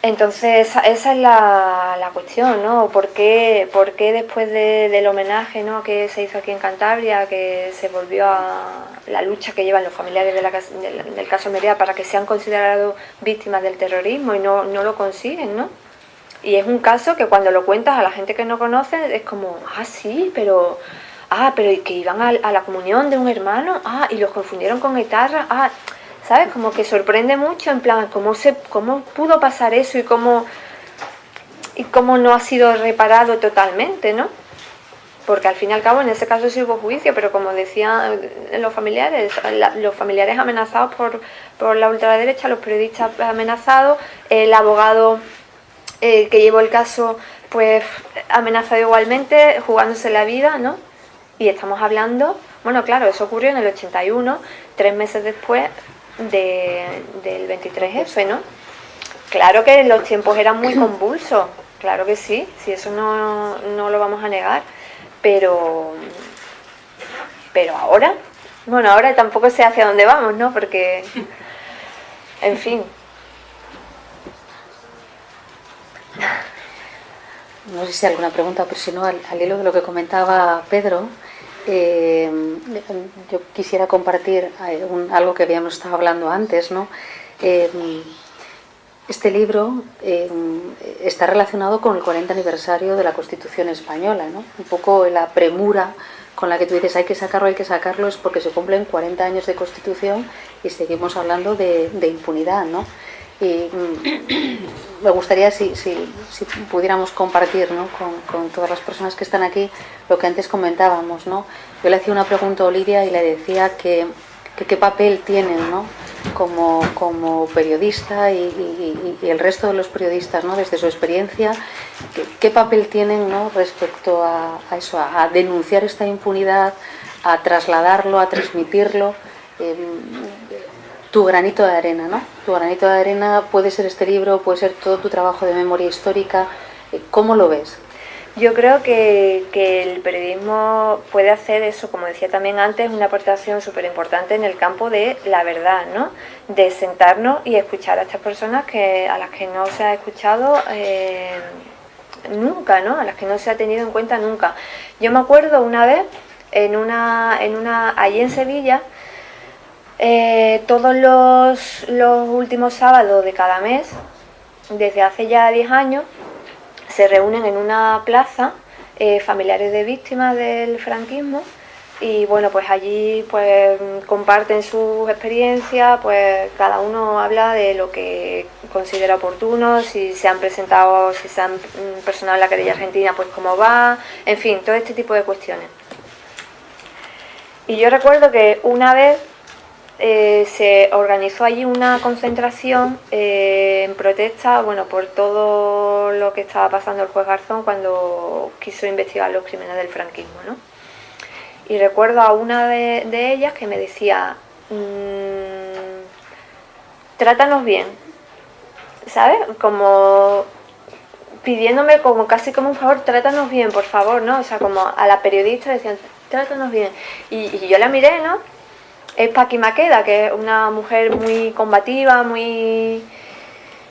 S2: Entonces, esa es la, cuestión, ¿no? ¿Por qué, por qué después del homenaje ¿no? que se hizo aquí en Cantabria, que se volvió a la lucha que llevan los familiares del caso Merea para que sean considerados víctimas del terrorismo y no, no lo consiguen, ¿no? Y es un caso que cuando lo cuentas a la gente que no conoce es como, ah, sí, pero... Ah, pero que iban a, a la comunión de un hermano, ah, y los confundieron con guitarra, ah... ¿sabes? Como que sorprende mucho, en plan, cómo, se, cómo pudo pasar eso y cómo, y cómo no ha sido reparado totalmente, ¿no? Porque al fin y al cabo en ese caso sí hubo juicio, pero como decían los familiares, los familiares amenazados por, por la ultraderecha, los periodistas amenazados, el abogado eh, que llevó el caso pues amenazado igualmente, jugándose la vida, ¿no? Y estamos hablando, bueno, claro, eso ocurrió en el 81, tres meses después del 23F, ¿no? Claro que los tiempos eran muy convulsos, claro que sí, si eso no, no lo vamos a negar, pero, pero ahora, bueno, ahora tampoco sé hacia dónde vamos, ¿no? Porque, en fin.
S1: No sé si hay alguna pregunta, pero si no, al hilo de lo que comentaba Pedro, eh, yo quisiera compartir eh, algo que habíamos estado hablando antes. ¿no? Eh, este libro está relacionado con el 40 aniversario de la Constitución Española. ¿no? Un poco la premura con la que tú dices hay que sacarlo, hay que sacarlo, es porque se cumplen 40 años de Constitución y seguimos hablando de, de impunidad. ¿no? Y mm, me gustaría si, si, pudiéramos compartir ¿no? con, con, todas las personas que están aquí lo que antes comentábamos. ¿no? Yo le hacía una pregunta a Olivia y le decía que, qué papel tienen ¿no? como, como periodista y, el resto de los periodistas ¿no? desde su experiencia, qué, papel tienen ¿no? respecto a, a eso, a, denunciar esta impunidad, a trasladarlo, a transmitirlo. Em, tu granito de arena, ¿no? Tu granito de arena puede ser este libro, puede ser todo tu trabajo de memoria histórica. ¿Cómo lo ves?
S2: Yo creo que, el periodismo puede hacer eso, como decía también antes, una aportación súper importante en el campo de la verdad, ¿no? De sentarnos y escuchar a estas personas que, a las que no se ha escuchado eh, nunca, ¿no? A las que no se ha tenido en cuenta nunca. Yo me acuerdo una vez, en una, en una allí en Sevilla, eh, todos los, últimos sábados de cada mes, desde hace ya 10 años, se reúnen en una plaza eh, familiares de víctimas del franquismo y bueno, pues allí pues comparten sus experiencias, pues cada uno habla de lo que considera oportuno, si se han presentado, si se han personado la querella argentina, pues cómo va, en fin, todo este tipo de cuestiones. Y yo recuerdo que una vez eh, se organizó allí una concentración eh, en protesta bueno, por todo lo que estaba pasando el juez Garzón cuando quiso investigar los crímenes del franquismo. ¿no? Y recuerdo a una de, ellas que me decía, mmm, trátanos bien, ¿sabes? Como pidiéndome como casi como un favor, trátanos bien, por favor, ¿no? O sea, como a la periodista decían, trátanos bien. Y yo la miré, ¿no? Es Paqui Maqueda, que es una mujer muy combativa, muy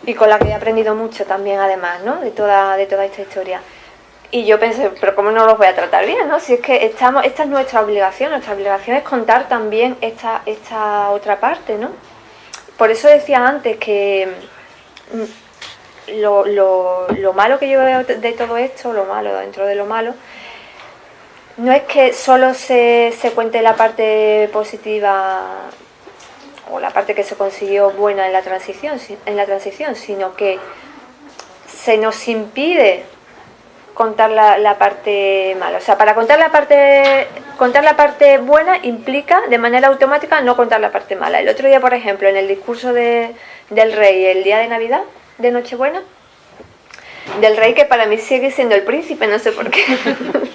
S2: y con la que he aprendido mucho también además, ¿no? De toda, de toda esta historia. Y yo pensé, pero ¿cómo no los voy a tratar bien? ¿no? Si es que estamos, esta es nuestra obligación, nuestra obligación es contar también esta, esta otra parte, ¿no? Por eso decía antes que mm, lo, lo, malo que yo veo de todo esto, lo malo dentro de lo malo, no es que solo se, se cuente la parte positiva o la parte que se consiguió buena en la transición, en la transición sino que se nos impide contar la, parte mala. O sea, para contar la parte, contar la parte buena implica de manera automática no contar la parte mala. El otro día, por ejemplo, en el discurso de, del rey, el día de Navidad, de Nochebuena, del rey que para mí sigue siendo el príncipe, no sé por qué.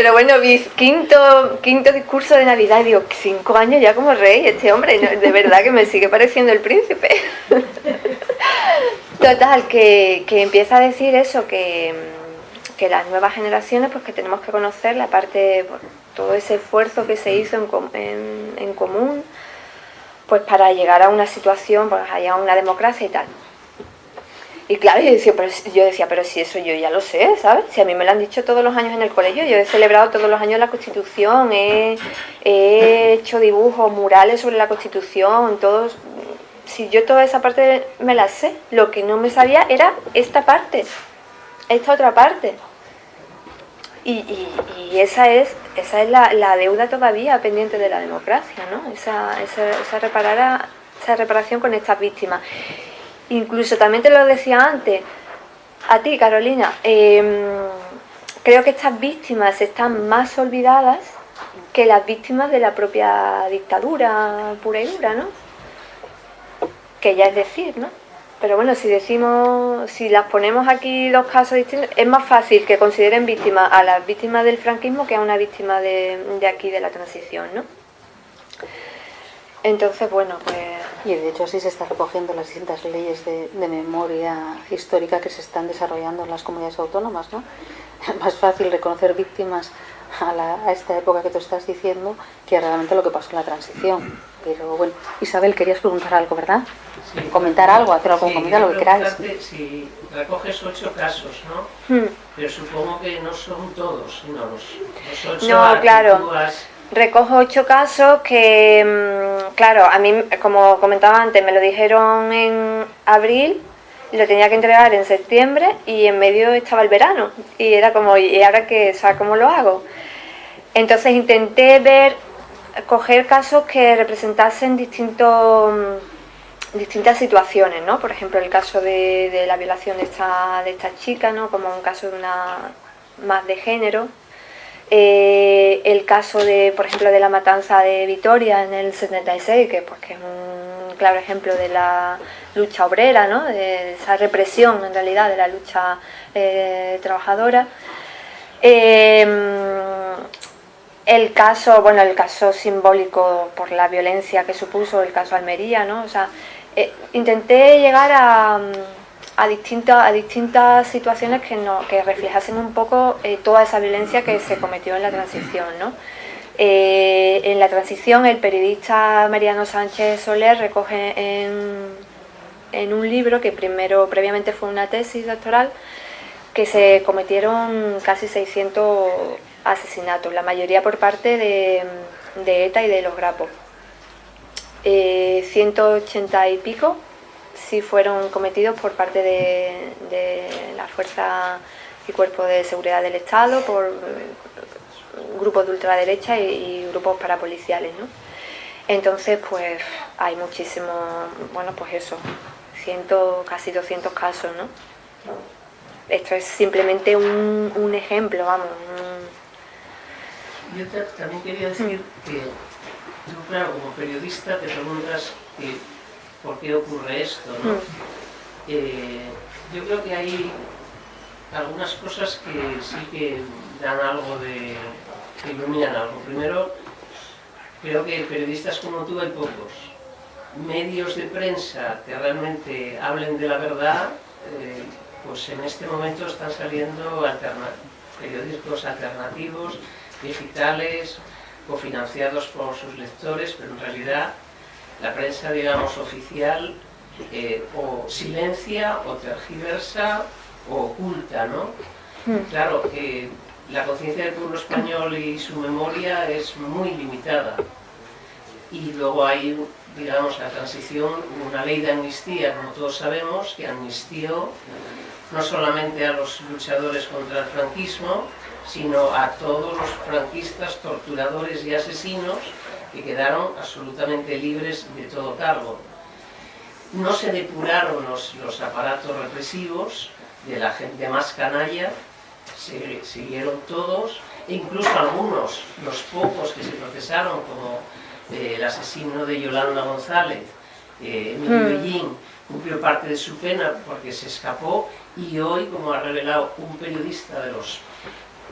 S2: Pero bueno, quinto, quinto discurso de Navidad digo, cinco años ya como rey, este hombre, de verdad que me sigue pareciendo el príncipe. Total, que, empieza a decir eso, que, las nuevas generaciones, pues que tenemos que conocer la parte, todo ese esfuerzo que se hizo en, común, pues para llegar a una situación, pues a una democracia y tal. Y claro, yo decía, pero, yo decía, pero si eso yo ya lo sé, ¿sabes? Si a mí me lo han dicho todos los años en el colegio, yo he celebrado todos los años la Constitución, he, he hecho dibujos, murales sobre la Constitución, todos, si yo toda esa parte me la sé, lo que no me sabía era esta parte, esta otra parte. Y, esa es, esa es la, deuda todavía pendiente de la democracia, ¿no? Esa, esa, esa, esa reparación con estas víctimas. Incluso también te lo decía antes, a ti Carolina, em, creo que estas víctimas están más olvidadas que las víctimas de la propia dictadura pura y dura, ¿no? que ya es decir, ¿no? Pero bueno, si decimos, si las ponemos aquí dos casos distintos, es más fácil que consideren víctimas a las víctimas del franquismo que a una víctima de, aquí de la transición, ¿no? Entonces, bueno, pues...
S1: Y de hecho así se está recogiendo las distintas leyes de, de memoria histórica que se están desarrollando en las comunidades autónomas, ¿no? Es más fácil reconocer víctimas a, esta época que tú estás diciendo que realmente lo que pasó en la transición. Pero bueno, Isabel, querías preguntar algo, ¿verdad? Comentar algo, hacer algún comentario, lo que queráis.
S4: Si recoges ocho casos, ¿no? Hmm. Pero supongo que no son todos, sino los, ocho
S2: No, claro. Recojo ocho casos que, mm, claro, a mí, como comentaba antes, me lo dijeron en abril lo tenía que entregar en septiembre y en medio estaba el verano y era como, ¿y ahora qué? O ¿cómo lo hago? Entonces intenté ver, coger casos que representasen distintos, distintas situaciones, ¿no? Por ejemplo, el caso de, la violación de esta, de esta chica, ¿no? Como un caso de una más de género, eh, el caso de, por ejemplo, de la matanza de Vitoria en el 76, que, pues, que es un claro ejemplo de la lucha obrera, ¿no? de esa represión en realidad de la lucha eh, trabajadora. Em, el caso, bueno, el caso simbólico por la violencia que supuso el caso Almería, ¿no? O sea, eh, intenté llegar a a, distintas, a distintas situaciones que, no, que reflejasen un poco eh, toda esa violencia que se cometió en la transición. ¿no? Eh, en la transición el periodista Mariano Sánchez Soler recoge en, en un libro que primero previamente fue una tesis doctoral que se cometieron casi 600 asesinatos, la mayoría por parte de, ETA y de los grapos. 180 eh, y pico sí fueron cometidos por parte de, la Fuerza y Cuerpo de Seguridad del Estado, por eh, grupos de ultraderecha y, grupos parapoliciales, ¿no? Entonces, pues hay muchísimos, bueno, pues eso, ciento, casi 200 casos, ¿no? Esto es simplemente un, ejemplo, vamos.
S4: Yo también quería decir que tú, claro, como periodista te preguntas que por qué ocurre esto. ¿no? Mm. Eh, yo creo que hay algunas cosas que sí que dan algo de... que iluminan algo. Primero, creo que periodistas como tú hay pocos. Medios de prensa que realmente hablen de la verdad, eh, pues en este momento están saliendo periódicos alternativos, digitales, cofinanciados por sus lectores, pero en realidad la prensa, digamos, oficial eh, o silencia, o tergiversa, o oculta, ¿no? Hmm. Claro, que la conciencia del pueblo español y su memoria es muy limitada. y luego hay, digamos, la transición, una ley de amnistía, como todos sabemos, que amnistió no solamente a los luchadores contra el franquismo, sino a todos los franquistas, torturadores y asesinos que quedaron absolutamente libres de todo cargo. No se depuraron los, los aparatos represivos de la gente más canalla, se siguieron todos, e incluso algunos, los pocos que se procesaron, como eh, el asesino de Yolanda González, eh, Emilio. Bellín, cumplió parte de su pena porque se escapó y hoy, como ha revelado un periodista de los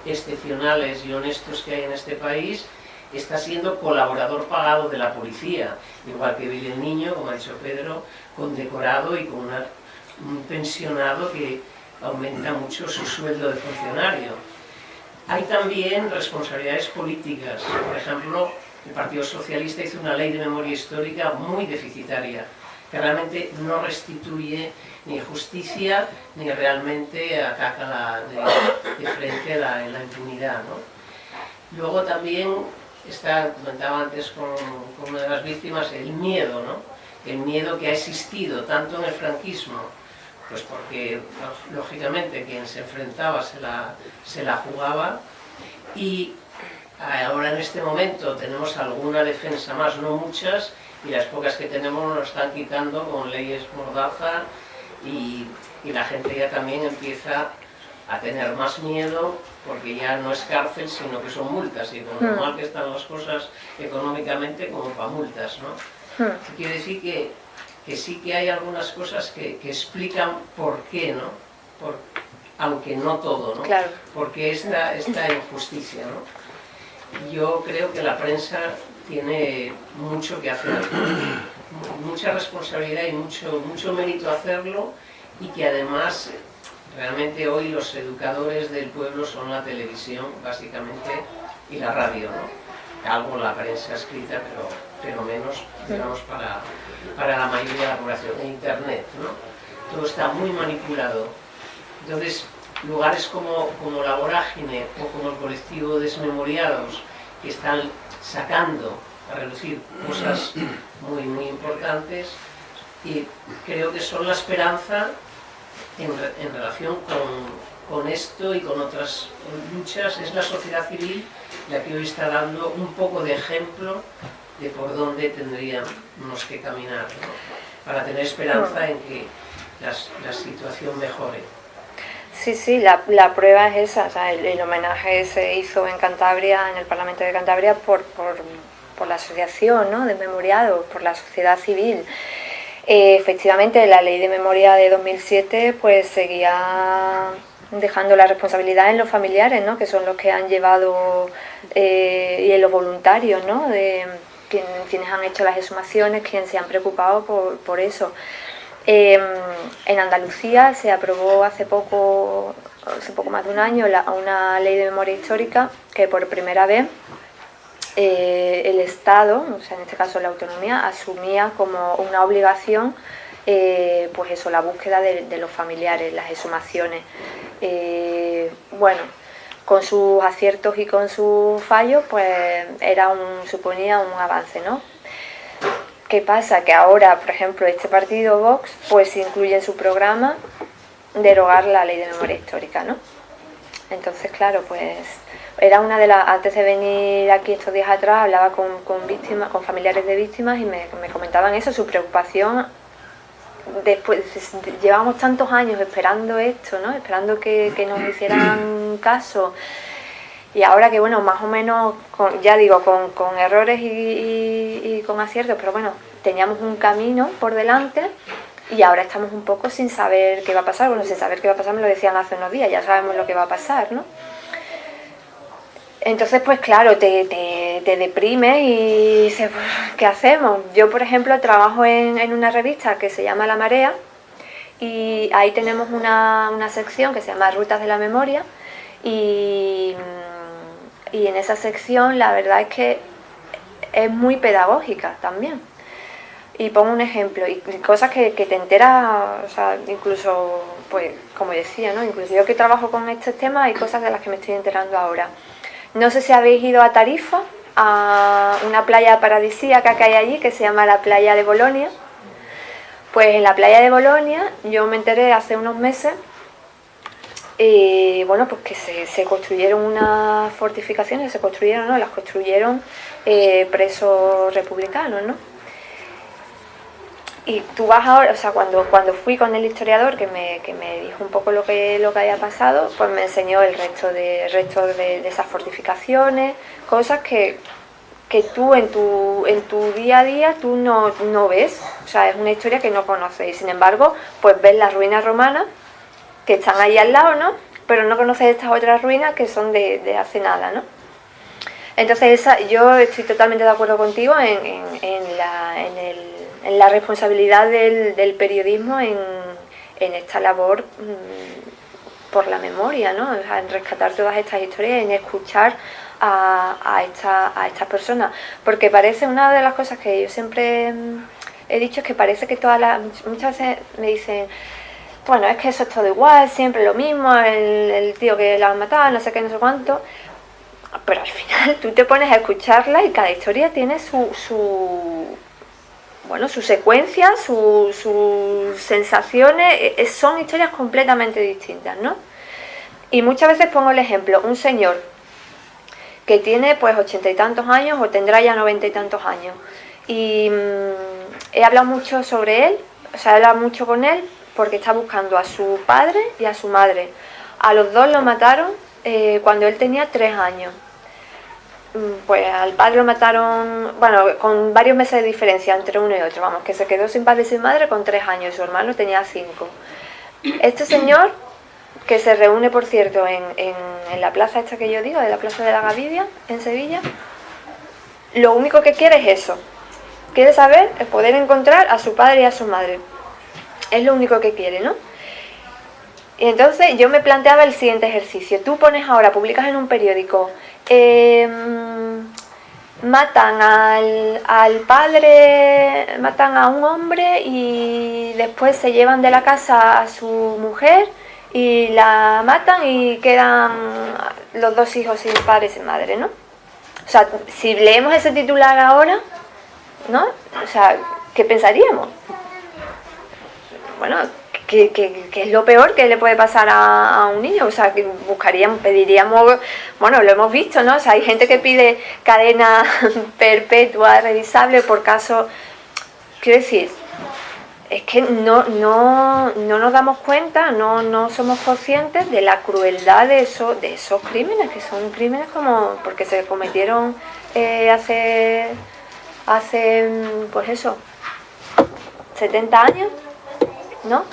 S4: excepcionales y honestos que hay en este país, está siendo colaborador pagado de la policía, igual que Billy el Niño, como ha dicho Pedro, condecorado y con un pensionado que aumenta mucho su sueldo de funcionario. Hay también responsabilidades políticas, por ejemplo, el Partido Socialista hizo una ley de memoria histórica muy deficitaria, que realmente no restituye ni justicia ni realmente ataca de, frente la, la impunidad. Luego también, está, comentaba antes con, una de las víctimas, el miedo, ¿no? el miedo que ha existido tanto en el franquismo, pues porque lógicamente quien se enfrentaba se la, se la jugaba, y ahora en este momento tenemos alguna defensa más, no muchas, y las pocas que tenemos nos están quitando con leyes mordaza y, la gente ya también empieza a tener más miedo porque ya no es cárcel sino que son multas y como hmm. mal que están las cosas económicamente como para multas, ¿no? Hmm. Quiere decir que, que, sí que hay algunas cosas que, explican por qué, ¿no? Por, aunque no todo, ¿no?
S2: Claro.
S4: Porque esta, esta injusticia, ¿no? Yo creo que la prensa tiene mucho que hacer, mucha responsabilidad y mucho, mucho mérito hacerlo y que además realmente hoy los educadores del pueblo son la televisión básicamente y la radio, ¿no? algo la prensa escrita pero, pero menos digamos para, para la mayoría de la población, en internet, ¿no? todo está muy manipulado entonces lugares como, como la vorágine o como el colectivo Desmemoriados que están sacando a reducir cosas muy, muy importantes y creo que son la esperanza en, en relación con, con, esto y con otras luchas, es la sociedad civil la que hoy está dando un poco de ejemplo de por dónde tendríamos que caminar, para tener esperanza en que la, situación mejore.
S2: Sí, sí, la, la, prueba es esa, el, homenaje se hizo en Cantabria, en el Parlamento de Cantabria, por, por, por la asociación ¿no? de memoriados, por la sociedad civil. Eh, efectivamente, la ley de memoria de 2007 pues seguía dejando la responsabilidad en los familiares, ¿no? que son los que han llevado, eh, y en los voluntarios, ¿no? de quienes han hecho las exhumaciones, quienes se han preocupado por, por eso. Em, en Andalucía se aprobó hace poco, hace poco más de un año, una ley de memoria histórica que por primera vez eh, el Estado, o sea, en este caso la autonomía, asumía como una obligación eh, pues eso, la búsqueda de, los familiares, las exhumaciones. Eh, bueno, con sus aciertos y con sus fallos, pues era un, suponía un avance, ¿no? ¿Qué pasa? Que ahora, por ejemplo, este partido Vox, pues incluye en su programa derogar la ley de memoria histórica, ¿no? Entonces, claro, pues era una de las, antes de venir aquí estos días atrás, hablaba con, con víctimas, con familiares de víctimas y me, comentaban eso, su preocupación después llevamos tantos años esperando esto, ¿no? esperando que, nos hicieran caso y ahora que bueno, más o menos, ya digo, con, errores y, con aciertos, pero bueno, teníamos un camino por delante y ahora estamos un poco sin saber qué va a pasar, bueno, sin saber qué va a pasar me lo decían hace unos días, ya sabemos lo que va a pasar, ¿no? Entonces, pues claro, te, te, deprime y dices, ¿qué hacemos? Yo, por ejemplo, trabajo en, una revista que se llama La Marea y ahí tenemos una, sección que se llama Rutas de la Memoria y, en esa sección la verdad es que es muy pedagógica también. Y pongo un ejemplo, y cosas que, te enteras, o sea, incluso, pues, como decía, ¿no? Incluso yo que trabajo con estos temas, hay cosas de las que me estoy enterando ahora. No sé si habéis ido a Tarifa a una playa paradisíaca que hay allí, que se llama la playa de Bolonia. Pues en la playa de Bolonia yo me enteré hace unos meses y bueno, pues que se, construyeron unas fortificaciones, se construyeron, ¿no? Las construyeron eh, presos republicanos, ¿no? Y tú vas ahora, o sea, cuando, cuando fui con el historiador que me, que me dijo un poco lo que, lo que había pasado, pues me enseñó el resto de, resto de, esas fortificaciones, cosas que, que tú en tu, en tu día a día tú no, no ves, o sea, es una historia que no conoces y sin embargo, pues ves las ruinas romanas que están ahí al lado, ¿no? Pero no conoces estas otras ruinas que son de, hace nada, ¿no? Entonces yo estoy totalmente de acuerdo contigo en, la, responsabilidad del, periodismo en, esta labor mm, por la memoria, ¿no? en rescatar todas estas historias, en escuchar a, estas personas. Porque parece una de las cosas que yo siempre mm, he dicho es que parece que todas las... Muchas veces me dicen, bueno, es que eso es todo igual, siempre lo mismo, el, tío que la ha matado, no sé qué, no sé cuánto. Pero al final tú te pones a escucharla y cada historia tiene su, su bueno, su secuencia, sus sensaciones, e, e, son historias completamente distintas, ¿no? Y muchas veces pongo el ejemplo, un señor que tiene pues ochenta y tantos años o tendrá ya noventa y tantos años. Y mm, he hablado mucho sobre él, o sea, he hablado mucho con él porque está buscando a su padre y a su madre. A los dos lo mataron eh, cuando él tenía tres años. Mm, pues al padre lo mataron, bueno, con varios meses de diferencia entre uno y otro, vamos, que se quedó sin padre y sin madre con tres años su hermano tenía cinco. Este señor, que se reúne, por cierto, en, en la plaza esta que yo digo, de la Plaza de la Gavidia, en Sevilla, lo único que quiere es eso. Quiere saber, es poder encontrar a su padre y a su madre. Es lo único que quiere, ¿no? Y entonces yo me planteaba el siguiente ejercicio. Tú pones ahora, publicas en un periódico, em, matan al, al, padre, matan a un hombre y después se llevan de la casa a su mujer y la matan y quedan los dos hijos sin padre y sin madre, ¿no? O sea, si leemos ese titular ahora, ¿no? O sea, ¿qué pensaríamos? bueno, ¿qué, es lo peor que le puede pasar a, un niño? O sea, que buscaríamos, pediríamos, bueno, lo hemos visto, ¿no? O sea, hay gente que pide cadena perpetua, revisable por caso, quiero decir, es que no, no, no nos damos cuenta, no, no somos conscientes de la crueldad de, eso, de esos crímenes, que son crímenes como, porque se cometieron eh, hace, hace, pues eso, 70 años, ¿no?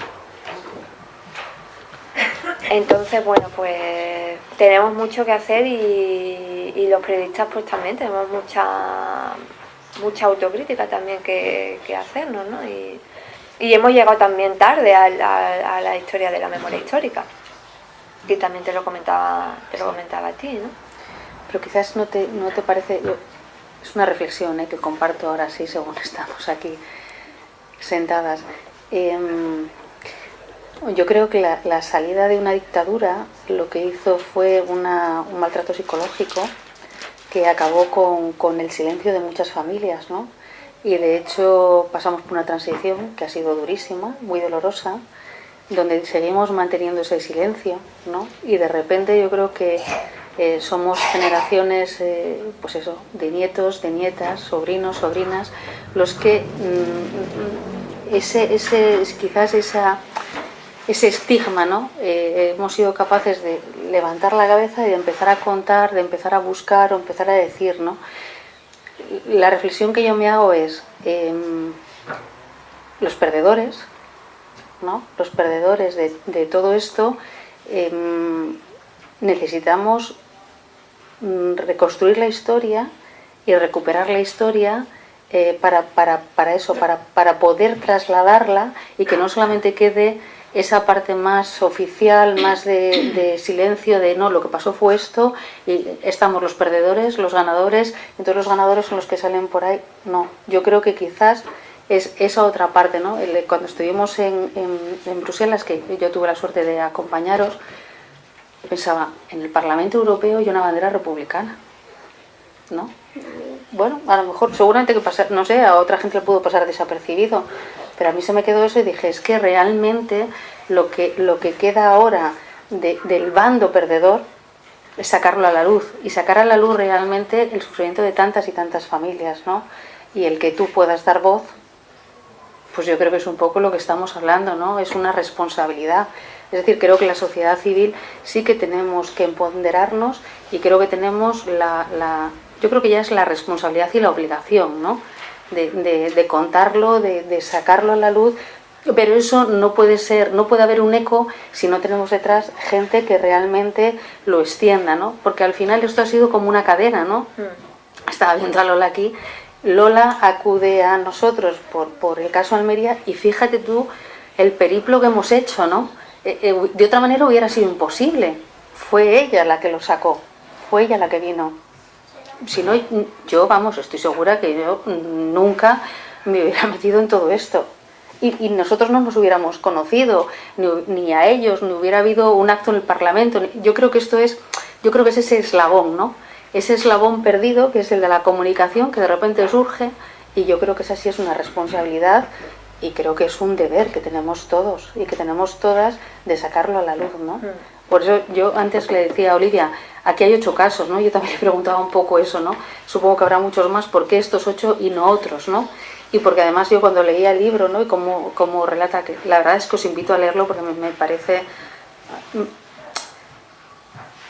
S2: Entonces, bueno, pues tenemos mucho que hacer y, los periodistas pues también tenemos mucha mucha autocrítica también que, hacernos, ¿no? Y, hemos llegado también tarde a la, historia de la memoria histórica. Y también te lo comentaba, te lo comentaba a ti, ¿no?
S1: Pero quizás no te, no te parece, es una reflexión ¿eh? que comparto ahora sí según estamos aquí sentadas. Em, yo creo que la, salida de una dictadura lo que hizo fue un maltrato psicológico que acabó con, el silencio de muchas familias, ¿no? Y de hecho pasamos por una transición que ha sido durísima, muy dolorosa, donde seguimos manteniendo ese silencio, ¿no? Y de repente yo creo que eh, somos generaciones, eh, pues eso, de nietos, de nietas, sobrinos, sobrinas, los que mm, ese, ese, quizás esa, ese estigma, ¿no? Eh, hemos sido capaces de levantar la cabeza y de empezar a contar, de empezar a buscar o empezar a decir, ¿no? La reflexión que yo me hago es, em, los perdedores, ¿no? Los perdedores de, todo esto, em, necesitamos mm, reconstruir la historia y recuperar la historia eh, para, para, para, eso, para, para poder trasladarla y que no solamente quede esa parte más oficial, más de, silencio, de no, lo que pasó fue esto, y estamos los perdedores, los ganadores, entonces los ganadores son los que salen por ahí. No, yo creo que quizás es esa otra parte, ¿no? Cuando estuvimos en, en, Bruselas, que yo tuve la suerte de acompañaros, pensaba, en el Parlamento Europeo hay una bandera republicana, ¿no? bueno, a lo mejor seguramente que pasar, no sé, a otra gente le pudo pasar desapercibido, pero a mí se me quedó eso y dije, es que realmente lo que, lo que queda ahora del bando perdedor es sacarlo a la luz y sacar a la luz realmente el sufrimiento de tantas y tantas familias, ¿no? Y el que tú puedas dar voz, pues yo creo que es un poco lo que estamos hablando, ¿no? Es una responsabilidad. Es decir, creo que la sociedad civil sí que tenemos que empoderarnos y creo que tenemos la, la yo creo que ya es la responsabilidad y la obligación, ¿no? De, de, contarlo, de, de, sacarlo a la luz, pero eso no puede ser, no puede haber un eco si no tenemos detrás gente que realmente lo extienda, ¿no? Porque al final esto ha sido como una cadena, ¿no? Mm. Estaba viendo a Lola aquí, Lola acude a nosotros por, por el caso Almería y fíjate tú el periplo que hemos hecho, ¿no? Eh, eh, de otra manera hubiera sido imposible. Fue ella la que lo sacó, fue ella la que vino. Si no, yo, vamos, estoy segura que yo nunca me hubiera metido en todo esto. Y, nosotros no nos hubiéramos conocido, ni, a ellos, ni hubiera habido un acto en el Parlamento. Yo creo que esto es, yo creo que es ese eslabón, ¿no? Ese eslabón perdido, que es el de la comunicación, que de repente surge, y yo creo que esa sí es una responsabilidad y creo que es un deber que tenemos todos y que tenemos todas de sacarlo a la luz, ¿no? Mm. Por eso yo antes le decía a Olivia, aquí hay ocho casos, ¿no? Yo también le preguntaba un poco eso, ¿no? Supongo que habrá muchos más, ¿por qué estos ocho y no otros, ¿no? Y porque además yo cuando leía el libro, ¿no? Y como, como relata, que la verdad es que os invito a leerlo porque me, parece...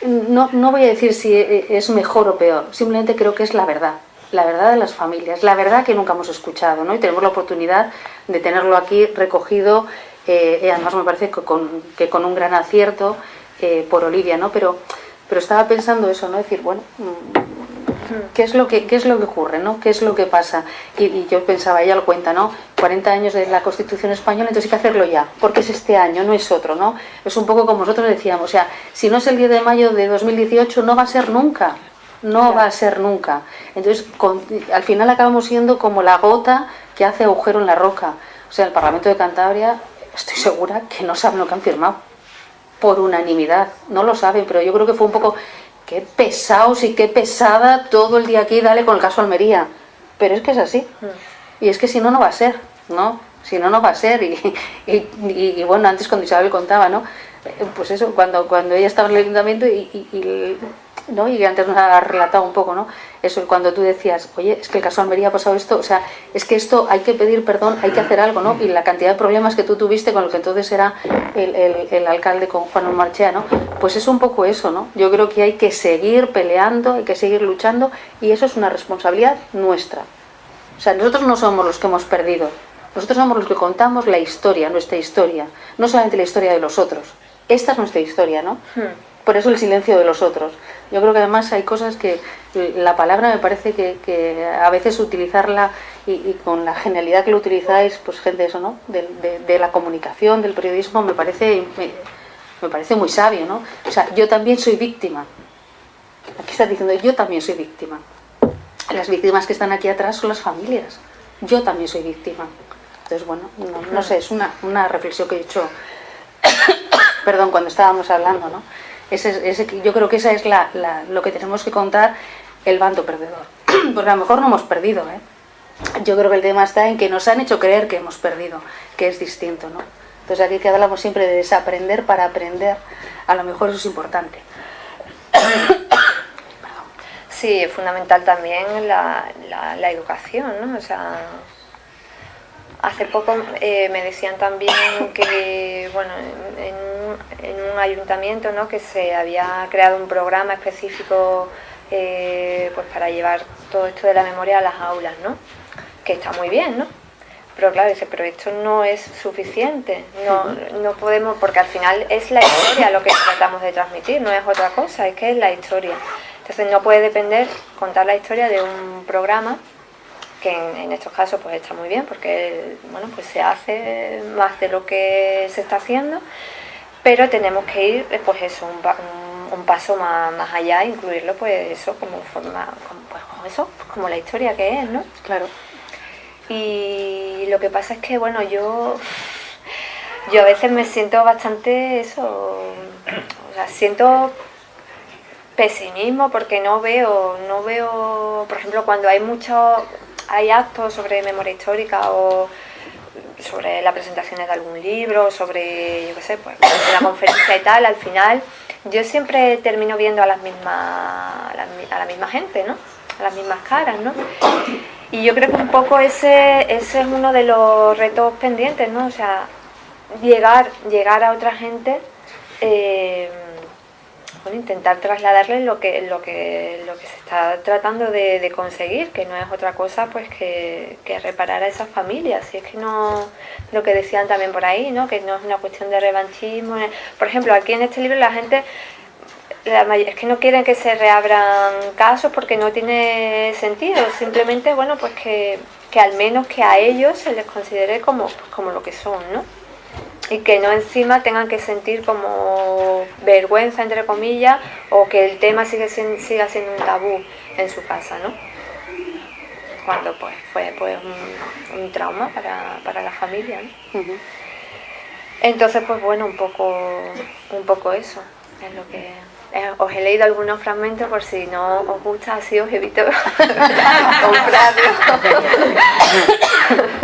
S1: No, no voy a decir si es mejor o peor, simplemente creo que es la verdad la verdad de las familias, la verdad que nunca hemos escuchado, ¿no? Y tenemos la oportunidad de tenerlo aquí recogido, eh, además me parece que con, que con, un gran acierto eh, por Olivia, ¿no? Pero, pero estaba pensando eso, ¿no? Decir, bueno, mm, ¿qué es lo que, qué es lo que ocurre, ¿no? ¿Qué es lo que pasa? Y, yo pensaba, ella lo cuenta, ¿no? 40 años de la Constitución Española, entonces hay que hacerlo ya, porque es este año, no es otro, ¿no? Es un poco como nosotros decíamos, o sea, si no es el 10 de mayo de 2018, no va a ser nunca no va a ser nunca. Entonces, al final acabamos siendo como la gota que hace agujero en la roca. O sea, el Parlamento de Cantabria, estoy segura que no saben lo que han firmado. Por unanimidad. No lo saben, pero yo creo que fue un poco, qué pesados y qué pesada todo el día aquí, dale con el caso Almería. Pero es que es así. Mm. Y es que si no, no va a ser, ¿no? Si no, no va a ser. Y, bueno, antes cuando Isabel contaba, ¿no? Pues eso, cuando, cuando ella estaba en el ayuntamiento y ¿no? y antes nos ha relatado un poco, ¿no? Eso, cuando tú decías, oye, es que el caso Almería ha pasado esto, o sea, es que esto hay que pedir perdón, hay que hacer algo, ¿no? Y la cantidad de problemas que tú tuviste con lo que entonces era el, el, alcalde con Juan Marchea, ¿no? Pues es un poco eso, ¿no? Yo creo que hay que seguir peleando, hay que seguir luchando y eso es una responsabilidad nuestra. O sea, nosotros no somos los que hemos perdido, nosotros somos los que contamos la historia, nuestra historia, no solamente la historia de los otros. Esta es nuestra historia, ¿no? Hmm. Por eso el silencio de los otros. Yo creo que además hay cosas que la palabra me parece que, a veces utilizarla y, con la genialidad que lo utilizáis, pues gente eso, ¿no? De, la comunicación, del periodismo, me parece, me, parece muy sabio, ¿no? O sea, yo también soy víctima. Aquí estás diciendo, yo también soy víctima. Las víctimas que están aquí atrás son las familias. Yo también soy víctima. Entonces, bueno, no, sé, es una, una reflexión que he hecho, perdón, cuando estábamos hablando, ¿no? Yo creo que esa es lo que tenemos que contar el bando perdedor. Porque a lo mejor no hemos perdido, ¿eh? Yo creo que el tema está en que nos han hecho creer que hemos perdido, que es distinto, ¿no? Entonces aquí que hablamos siempre de desaprender para aprender, a lo mejor eso es importante.
S2: Sí, es fundamental también la, la, educación, ¿no? O sea, hace poco eh, me decían también que, bueno, en en un ayuntamiento ¿no? que se había creado un programa específico eh, pues para llevar todo esto de la memoria a las aulas, ¿no? que está muy bien, ¿no? Pero claro, dice, pero esto no es suficiente, no, no podemos, porque al final es la historia lo que tratamos de transmitir, no es otra cosa, es que es la historia. Entonces no puede depender contar la historia de un programa que en, estos casos pues está muy bien porque bueno pues se hace más de lo que se está haciendo pero tenemos que ir, eh, pues eso, un, paso más, allá, incluirlo, pues eso, como forma, como, pues, como eso, como la historia que es, ¿no?
S1: Claro.
S2: Y lo que pasa es que, bueno, yo, yo a veces me siento bastante eso, o sea, siento pesimismo porque no veo, no veo, por ejemplo, cuando hay muchos, hay actos sobre memoria histórica o sobre las presentaciones de algún libro, sobre, yo qué sé, pues la conferencia y tal, al final yo siempre termino viendo a las mismas, a la, misma gente, ¿no? A las mismas caras, ¿no? Y yo creo que un poco ese, ese es uno de los retos pendientes, ¿no? O sea, llegar, llegar a otra gente eh, intentar trasladarles lo que, lo que, lo que se está tratando de, conseguir, que no es otra cosa pues que, reparar a esas familias. Y es que no, lo que decían también por ahí, ¿no? que no es una cuestión de revanchismo. Por ejemplo, aquí en este libro la gente es que no quieren que se reabran casos porque no tiene sentido, simplemente, bueno, pues que, que al menos que a ellos se les considere como, pues como lo que son, ¿no? Y que no encima tengan que sentir como vergüenza, entre comillas, o que el tema sigue siga siendo un tabú en su casa, ¿no? Cuando pues fue pues, un, trauma para, la familia, ¿no? Entonces, pues bueno, un poco, un poco eso es lo que... Eh, os he leído algunos fragmentos por si no os gusta, así os evito comprarlo.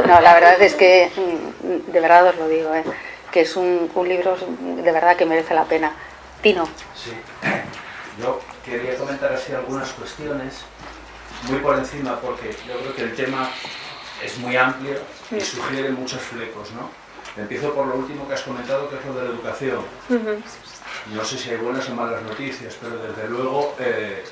S1: no, la verdad es que, mm, de verdad os lo digo, ¿eh? Que es un, libro de verdad que merece la pena. Tino.
S5: Sí, yo quería comentar así algunas cuestiones, muy por encima, porque yo creo que el tema es muy amplio y sugiere muchos flecos, ¿no? Empiezo por lo último que has comentado, que es lo de la educación. No sé si hay buenas o malas noticias, pero desde luego, eh,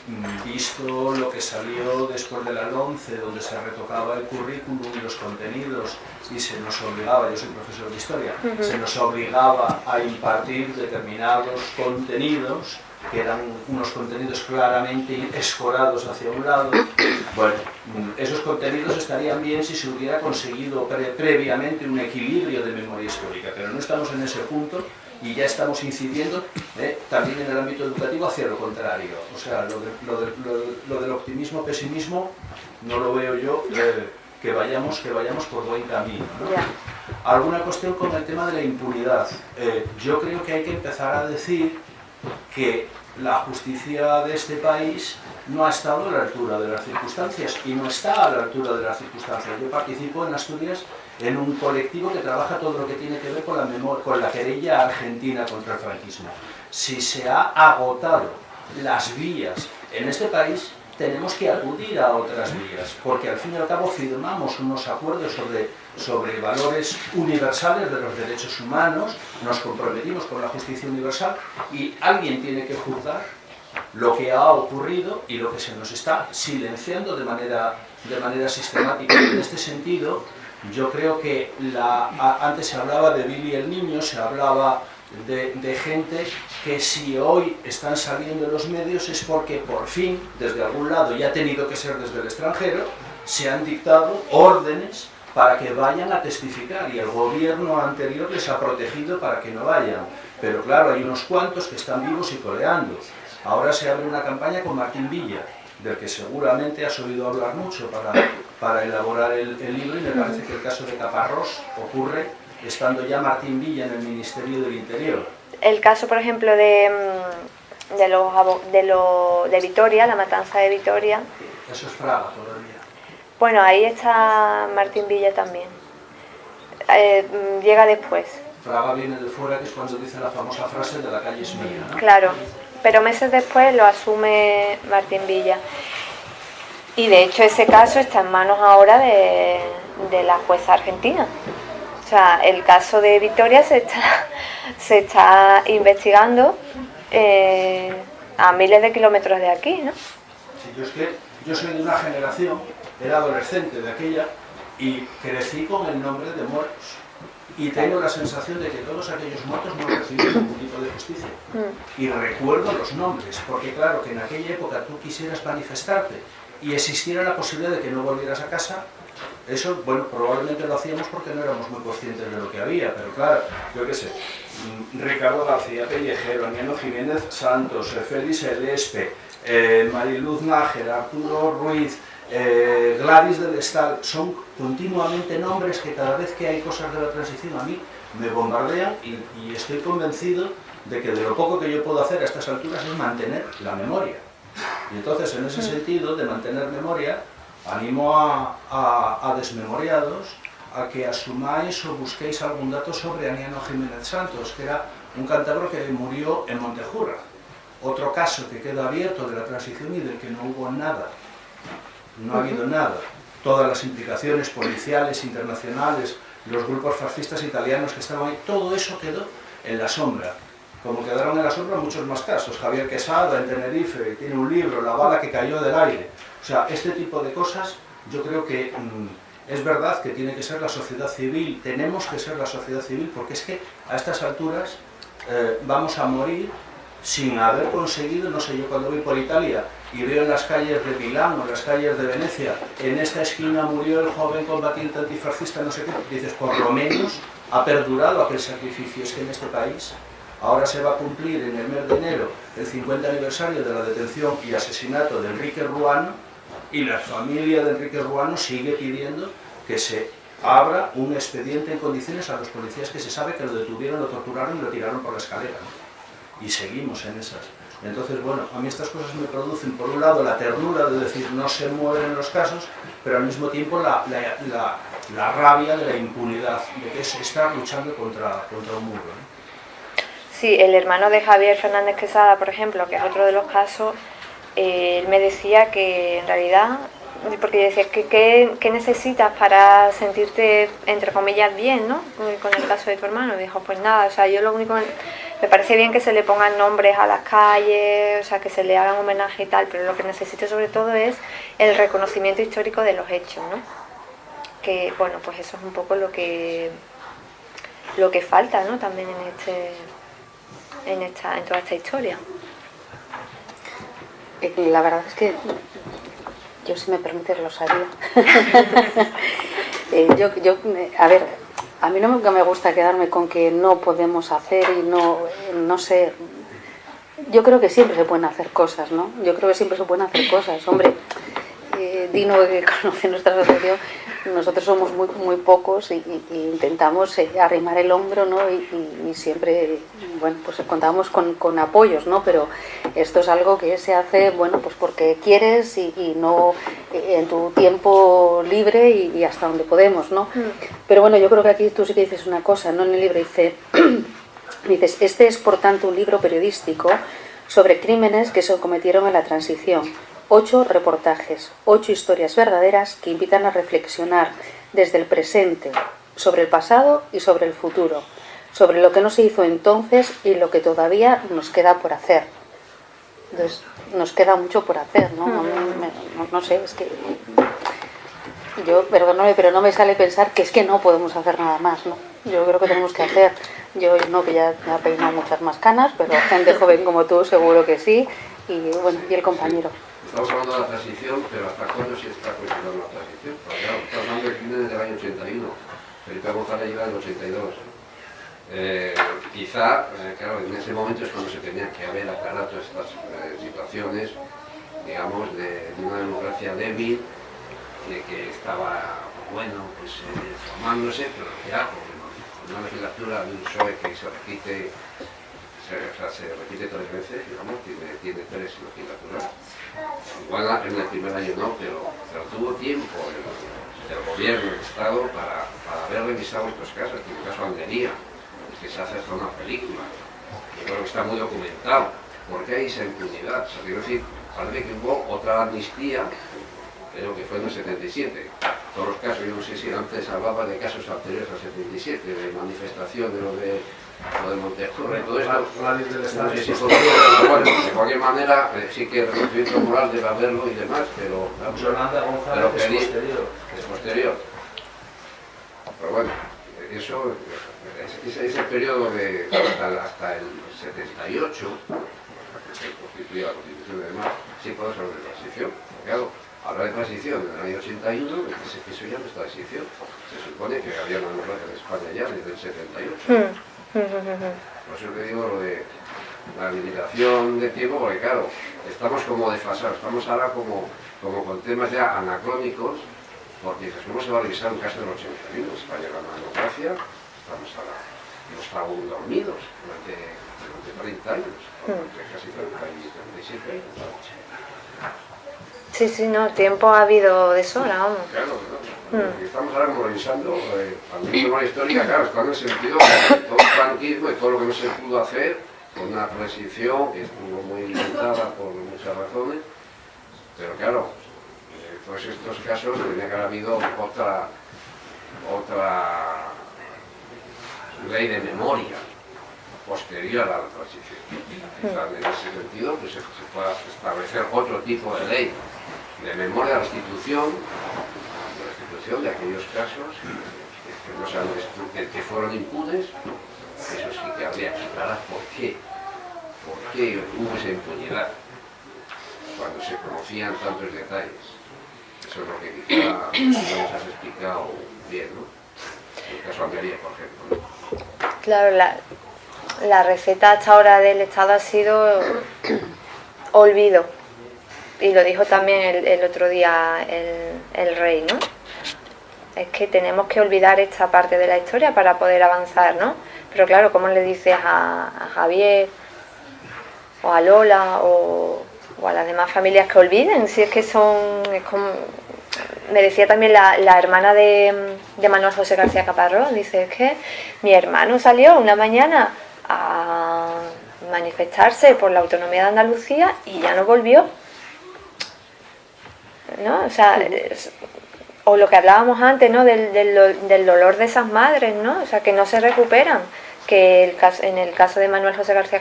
S5: visto lo que salió después de la 11, donde se retocaba el currículum y los contenidos, y se nos obligaba, yo soy profesor de historia, se nos obligaba a impartir determinados contenidos, que eran unos contenidos claramente escorados hacia un lado, bueno, esos contenidos estarían bien si se hubiera conseguido previamente un equilibrio de memoria histórica, pero no estamos en ese punto, y ya estamos incidiendo eh, también en el ámbito educativo hacia lo contrario. O sea, lo, del optimismo-pesimismo no lo veo yo eh, que, vayamos, que vayamos por buen camino. Alguna cuestión con el tema de la impunidad. Eh, yo creo que hay que empezar a decir que la justicia de este país no ha estado a la altura de las circunstancias y no está a la altura de las circunstancias. Yo participo en Asturias en un colectivo que trabaja todo lo que tiene que ver con la, memoria, con la querella argentina contra el franquismo. Si se ha agotado las vías en este país, tenemos que acudir a otras vías, porque al fin y al cabo firmamos unos acuerdos sobre, sobre valores universales de los derechos humanos, nos comprometimos con la justicia universal y alguien tiene que juzgar lo que ha ocurrido y lo que se nos está silenciando de manera, de manera sistemática. En este sentido, yo creo que la, antes se hablaba de Billy el Niño, se hablaba de, gente que si hoy están saliendo en los medios es porque por fin, desde algún lado, y ha tenido que ser desde el extranjero, se han dictado órdenes para que vayan a testificar y el gobierno anterior les ha protegido para que no vayan. Pero claro, hay unos cuantos que están vivos y coleando. Ahora se abre una campaña con Martín Villa, del que seguramente has oído hablar mucho para, para elaborar el, libro y me parece que el caso de Caparrós ocurre estando ya Martín Villa en el Ministerio del Interior.
S2: El caso, por ejemplo, de, mm, de, los, de, lo, de Vitoria, la matanza de Vitoria.
S5: Eso es Fraga todavía.
S2: Bueno, ahí está Martín Villa también. Eh, mm, llega después.
S5: Fraga viene de fuera, que es cuando dice la famosa frase de la calle es mía, ¿no?
S2: Claro pero meses después lo asume Martín Villa. Y de hecho ese caso está en manos ahora de, la jueza argentina. O sea, el caso de Victoria se está, se está investigando eh, a miles de kilómetros de aquí, ¿no?
S5: Sí, yo es que yo soy de una generación, era adolescente de aquella, y crecí con el nombre de muertos y tengo la sensación de que todos aquellos muertos no recibieron ningún tipo de justicia. Mm. Y recuerdo los nombres, porque claro, que en aquella época tú quisieras manifestarte y existiera la posibilidad de que no volvieras a casa, eso, bueno, probablemente lo hacíamos porque no éramos muy conscientes de lo que había, pero claro, yo qué sé, mm, Ricardo García Pellejero, Aniano Jiménez Santos, Félix Elespe, eh, Mariluz Nájera, Arturo Ruiz, eh, Gladys del Estal, son continuamente nombres que cada vez que hay cosas de la transición a mí me bombardean y, estoy convencido de que de lo poco que yo puedo hacer a estas alturas es mantener la memoria. Y entonces, en ese sentido de mantener memoria, animo a, a, a desmemoriados a que asumáis o busquéis algún dato sobre Aniano Jiménez Santos, que era un cántabro que murió en Montejurra. Otro caso que queda abierto de la transición y del que no hubo nada. No ha habido nada. Todas las implicaciones policiales, internacionales, los grupos fascistas italianos que estaban ahí, todo eso quedó en la sombra. Como quedaron en la sombra muchos más casos. Javier Quesada en Tenerife tiene un libro, La bala que cayó del aire. O sea, este tipo de cosas yo creo que mmm, es verdad que tiene que ser la sociedad civil, tenemos que ser la sociedad civil, porque es que a estas alturas eh, vamos a morir sin haber conseguido, no sé, yo cuando voy por Italia y veo en las calles de Milán o en las calles de Venecia, en esta esquina murió el joven combatiente antifascista, no sé qué, dices, por lo menos ha perdurado aquel sacrificio. Es que en este país ahora se va a cumplir en el mes de enero el 50 aniversario de la detención y asesinato de Enrique Ruano y la familia de Enrique Ruano sigue pidiendo que se abra un expediente en condiciones a los policías que se sabe que lo detuvieron, lo torturaron y lo tiraron por la escalera. ¿no? Y seguimos en esas. Entonces, bueno, a mí estas cosas me producen, por un lado, la ternura de decir no se mueven los casos, pero al mismo tiempo la, la, la, la rabia de la impunidad, de que es estar luchando contra, contra un muro. ¿no?
S2: Sí, el hermano de Javier Fernández Quesada, por ejemplo, que es otro de los casos, él me decía que en realidad, porque decía, que qué necesitas para sentirte, entre comillas, bien, ¿no? Con el caso de tu hermano. Dijo, pues nada, o sea, yo lo único, me parece bien que se le pongan nombres a las calles, o sea, que se le hagan homenaje y tal, pero lo que necesito sobre todo es el reconocimiento histórico de los hechos, ¿no? Que, bueno, pues eso es un poco lo que, lo que falta, ¿no? También en este en, esta, en toda esta historia.
S1: La verdad es que yo, si me permites, lo sabía. eh, yo, yo, a ver, a mí no me gusta quedarme con que no podemos hacer y no, no sé. Yo creo que siempre se pueden hacer cosas, ¿no? Yo creo que siempre se pueden hacer cosas. Hombre, eh, Dino, que conoce nuestra asociación, nosotros somos muy, muy pocos y, y, y intentamos eh, arrimar el hombro, ¿no? Y, y, siempre, bueno, pues contamos con, con, apoyos, ¿no? Pero esto es algo que se hace, bueno, pues porque quieres y, no eh, en tu tiempo libre y, hasta donde podemos, ¿no? Mm. Pero bueno, yo creo que aquí tú sí que dices una cosa, ¿no? En el libro dice, dices, este es por tanto un libro periodístico sobre crímenes que se cometieron en la transición Ocho reportajes, ocho historias verdaderas que invitan a reflexionar desde el presente sobre el pasado y sobre el futuro, sobre lo que no se hizo entonces y lo que todavía nos queda por hacer. Entonces, nos queda mucho por hacer, ¿no? No, sé, es que yo, perdóname, pero no me sale pensar que es que no podemos hacer nada más, ¿no? Yo creo que tenemos que hacer, yo no, que ya me ha peinado muchas más canas, pero gente joven como tú seguro que sí, y bueno, y el compañero.
S6: Estamos hablando de la transición, pero ¿hasta cuándo se está cuestionando la transición? Estamos hablando del crimen del año 81. Felipe González llega en el 82. Eh, quizá, eh, claro, en ese momento es cuando se tenía que haber aclarado estas eh, situaciones, digamos, de, de, una democracia débil, de que estaba, bueno, pues formándose, pero ya una legislatura de un PSOE que se repite se, repite tres veces, digamos, tiene tres legislaturas. Igual en el primer año no, pero, pero tuvo tiempo el, gobierno, el Estado, para, para haber revisado estos casos, en el caso Almería, que se hace hasta una película. Yo creo que está muy documentado. ¿Por qué hay esa impunidad? O quiero decir, parece que hubo otra amnistía, creo que fue en el 77. Todos los casos, yo no sé si antes hablaba de casos anteriores al 77, de manifestación de lo de lo de todo esto. No sé si pero bueno, de cualquier manera, eh, sí que el reconocimiento moral debe haberlo y demás, pero...
S5: Yolanda González
S6: pero
S5: es posterior.
S6: Es posterior. Pero bueno, eso, ese, ese periodo de hasta, hasta el 78, que se constituía la Constitución y demás, sí podemos hablar de transición. Claro, hablar de transición en el año 81, eso ya no está transición. Se supone que había una democracia en España ya desde el 78. Mm. Por eso te digo lo de la limitación de tiempo, porque claro, estamos como desfasados, estamos ahora como, como con temas ya anacrónicos, porque dices, ¿cómo se va a revisar un caso del 81? España era una democracia, estamos ahora, hemos estado dormidos durante de 30 años, mm. casi 37 años.
S2: Sí, sí, no, tiempo ha habido de sobra,
S6: vamos. Claro, claro. Mm. Estamos ahora como revisando, eh, hay una histórica, claro, está en el sentido de todo el franquismo y todo lo que no se pudo hacer, con una transición que estuvo muy limitada por muchas razones, pero claro, eh, todos estos casos tendría que haber habido otra, otra ley de memoria posterior a la transición. en ese sentido pues, se, pueda establecer otro tipo de ley de memoria de la institución, de la institución de aquellos casos que fueron impunes, eso sí que habría que aclarar por qué, por qué hubo esa impunidad cuando se conocían tantos detalles. Eso es lo que quizá no nos has explicado bien, ¿no? El caso Almería, por ejemplo.
S2: Claro, la, la receta hasta ahora del Estado ha sido olvido. Y lo dijo también el, otro día el, rey, ¿no? Es que tenemos que olvidar esta parte de la historia para poder avanzar, ¿no? Pero claro, ¿cómo le dices a, Javier o a Lola o, a las demás familias que olviden? Si es que son... me decía también la, hermana de, de, Manuel José García Caparrós, dice, es que mi hermano salió una mañana a manifestarse por la autonomía de Andalucía y ya no volvió. ¿No? O sea, o lo que hablábamos antes, ¿no? Del, del, dolor de esas madres, ¿no? O sea, que no se recuperan. Que el en el caso de Manuel José García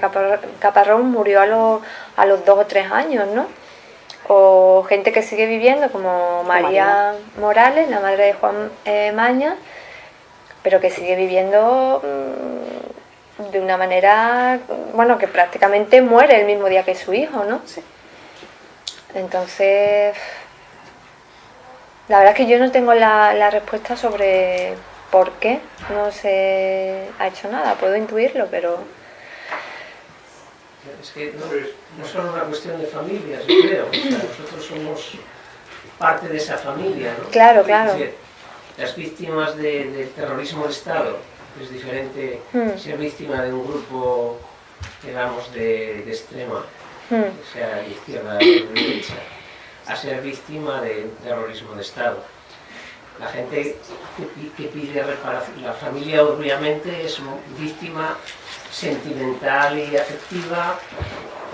S2: Caparrón murió a, los, a los dos o tres años, ¿no? O gente que sigue viviendo, como María Morales, la madre de Juan eh, Maña, pero que sigue viviendo mm, de una manera, bueno, que prácticamente muere el mismo día que su hijo, ¿no? Sí. Entonces, la verdad es que yo no tengo la, respuesta sobre por qué no se ha hecho nada, puedo intuirlo, pero...
S4: Es que no, no es solo una cuestión de familias, yo creo, nosotros somos parte de esa familia, ¿no?
S2: Claro, claro.
S4: las víctimas del terrorismo de Estado, es diferente hmm. ser víctima de un grupo, digamos, de, extrema, hmm. sea de izquierda o de derecha, a ser víctima de terrorismo de Estado. La gente que, pide reparación, la familia obviamente es víctima sentimental y afectiva,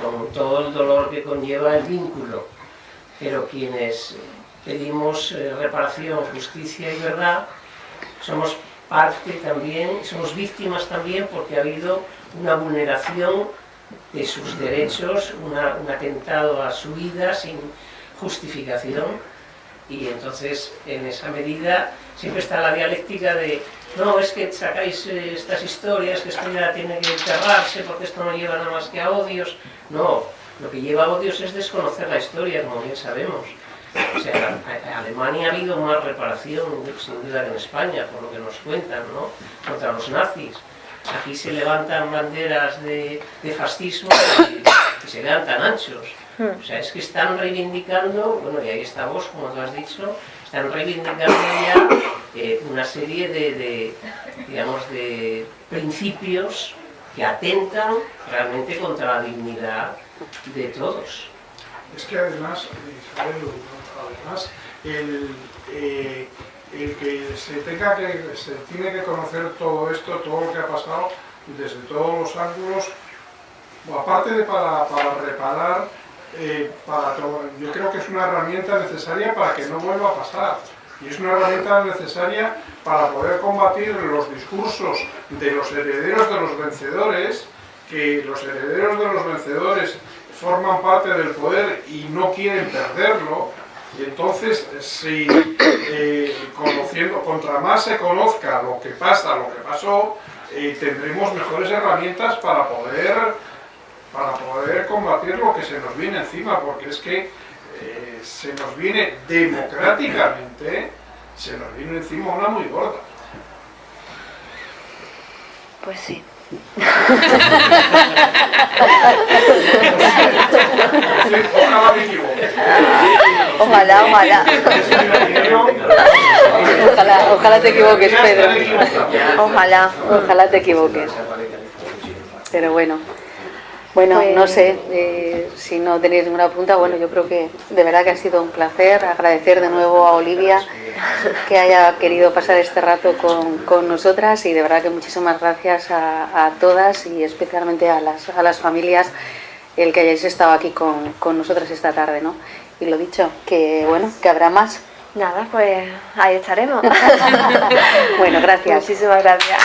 S4: con todo el dolor que conlleva el vínculo, pero quienes pedimos eh, reparación, justicia y verdad, somos parte también, somos víctimas también porque ha habido una vulneración de sus derechos, un atentado a su vida sin justificación y entonces en esa medida siempre está la dialéctica de no, es que sacáis eh, estas historias, que esto ya tiene que enterrarse porque esto no lleva nada más que a odios. No, lo que lleva a odios es desconocer la historia, como bien sabemos. O sea, en Alemania ha habido más reparación, sin duda, que en España, por lo que nos cuentan, ¿no? Contra los nazis. Aquí se levantan banderas de, fascismo y, se vean tan anchos. Hmm. O sea, es que están reivindicando, bueno, y ahí está vos, como tú has dicho, están reivindicando ya eh, una serie de, digamos, de principios que atentan realmente contra la dignidad de todos.
S3: Es que además, Isabel, además, eh, el, que se tenga que, se tiene que conocer todo esto, todo lo que ha pasado, desde todos los ángulos, aparte de para, reparar, eh, yo creo que es una herramienta necesaria para que no vuelva a pasar. Y es una herramienta necesaria para poder combatir los discursos de los herederos de los vencedores, que los herederos de los vencedores forman parte del poder y no quieren perderlo, y entonces, si eh, conociendo, contra más se conozca lo que pasa, lo que pasó, eh, tendremos mejores herramientas para poder, para poder combatir lo que se nos viene encima, porque es que eh, se nos viene democráticamente, se nos viene encima una muy gorda.
S2: Pues sí. Ojalá, ojalá.
S1: Ojalá, ojalá te equivoques, Pedro. Ojalá, ojalá te equivoques. Pero bueno. Bueno,
S2: Pues-
S1: no sé, eh, si no tenéis ninguna pregunta, bueno, yo creo que de verdad que ha sido un placer. Agradecer de nuevo a Olivia que haya querido pasar este rato con, con nosotras y de verdad que muchísimas gracias a, a todas y especialmente a las, a las familias el que hayáis estado aquí con, con nosotras esta tarde, ¿no? Y lo dicho, que bueno, que habrá más.
S2: Nada, pues ahí estaremos.
S1: Bueno, gracias.
S2: Muchísimas gracias.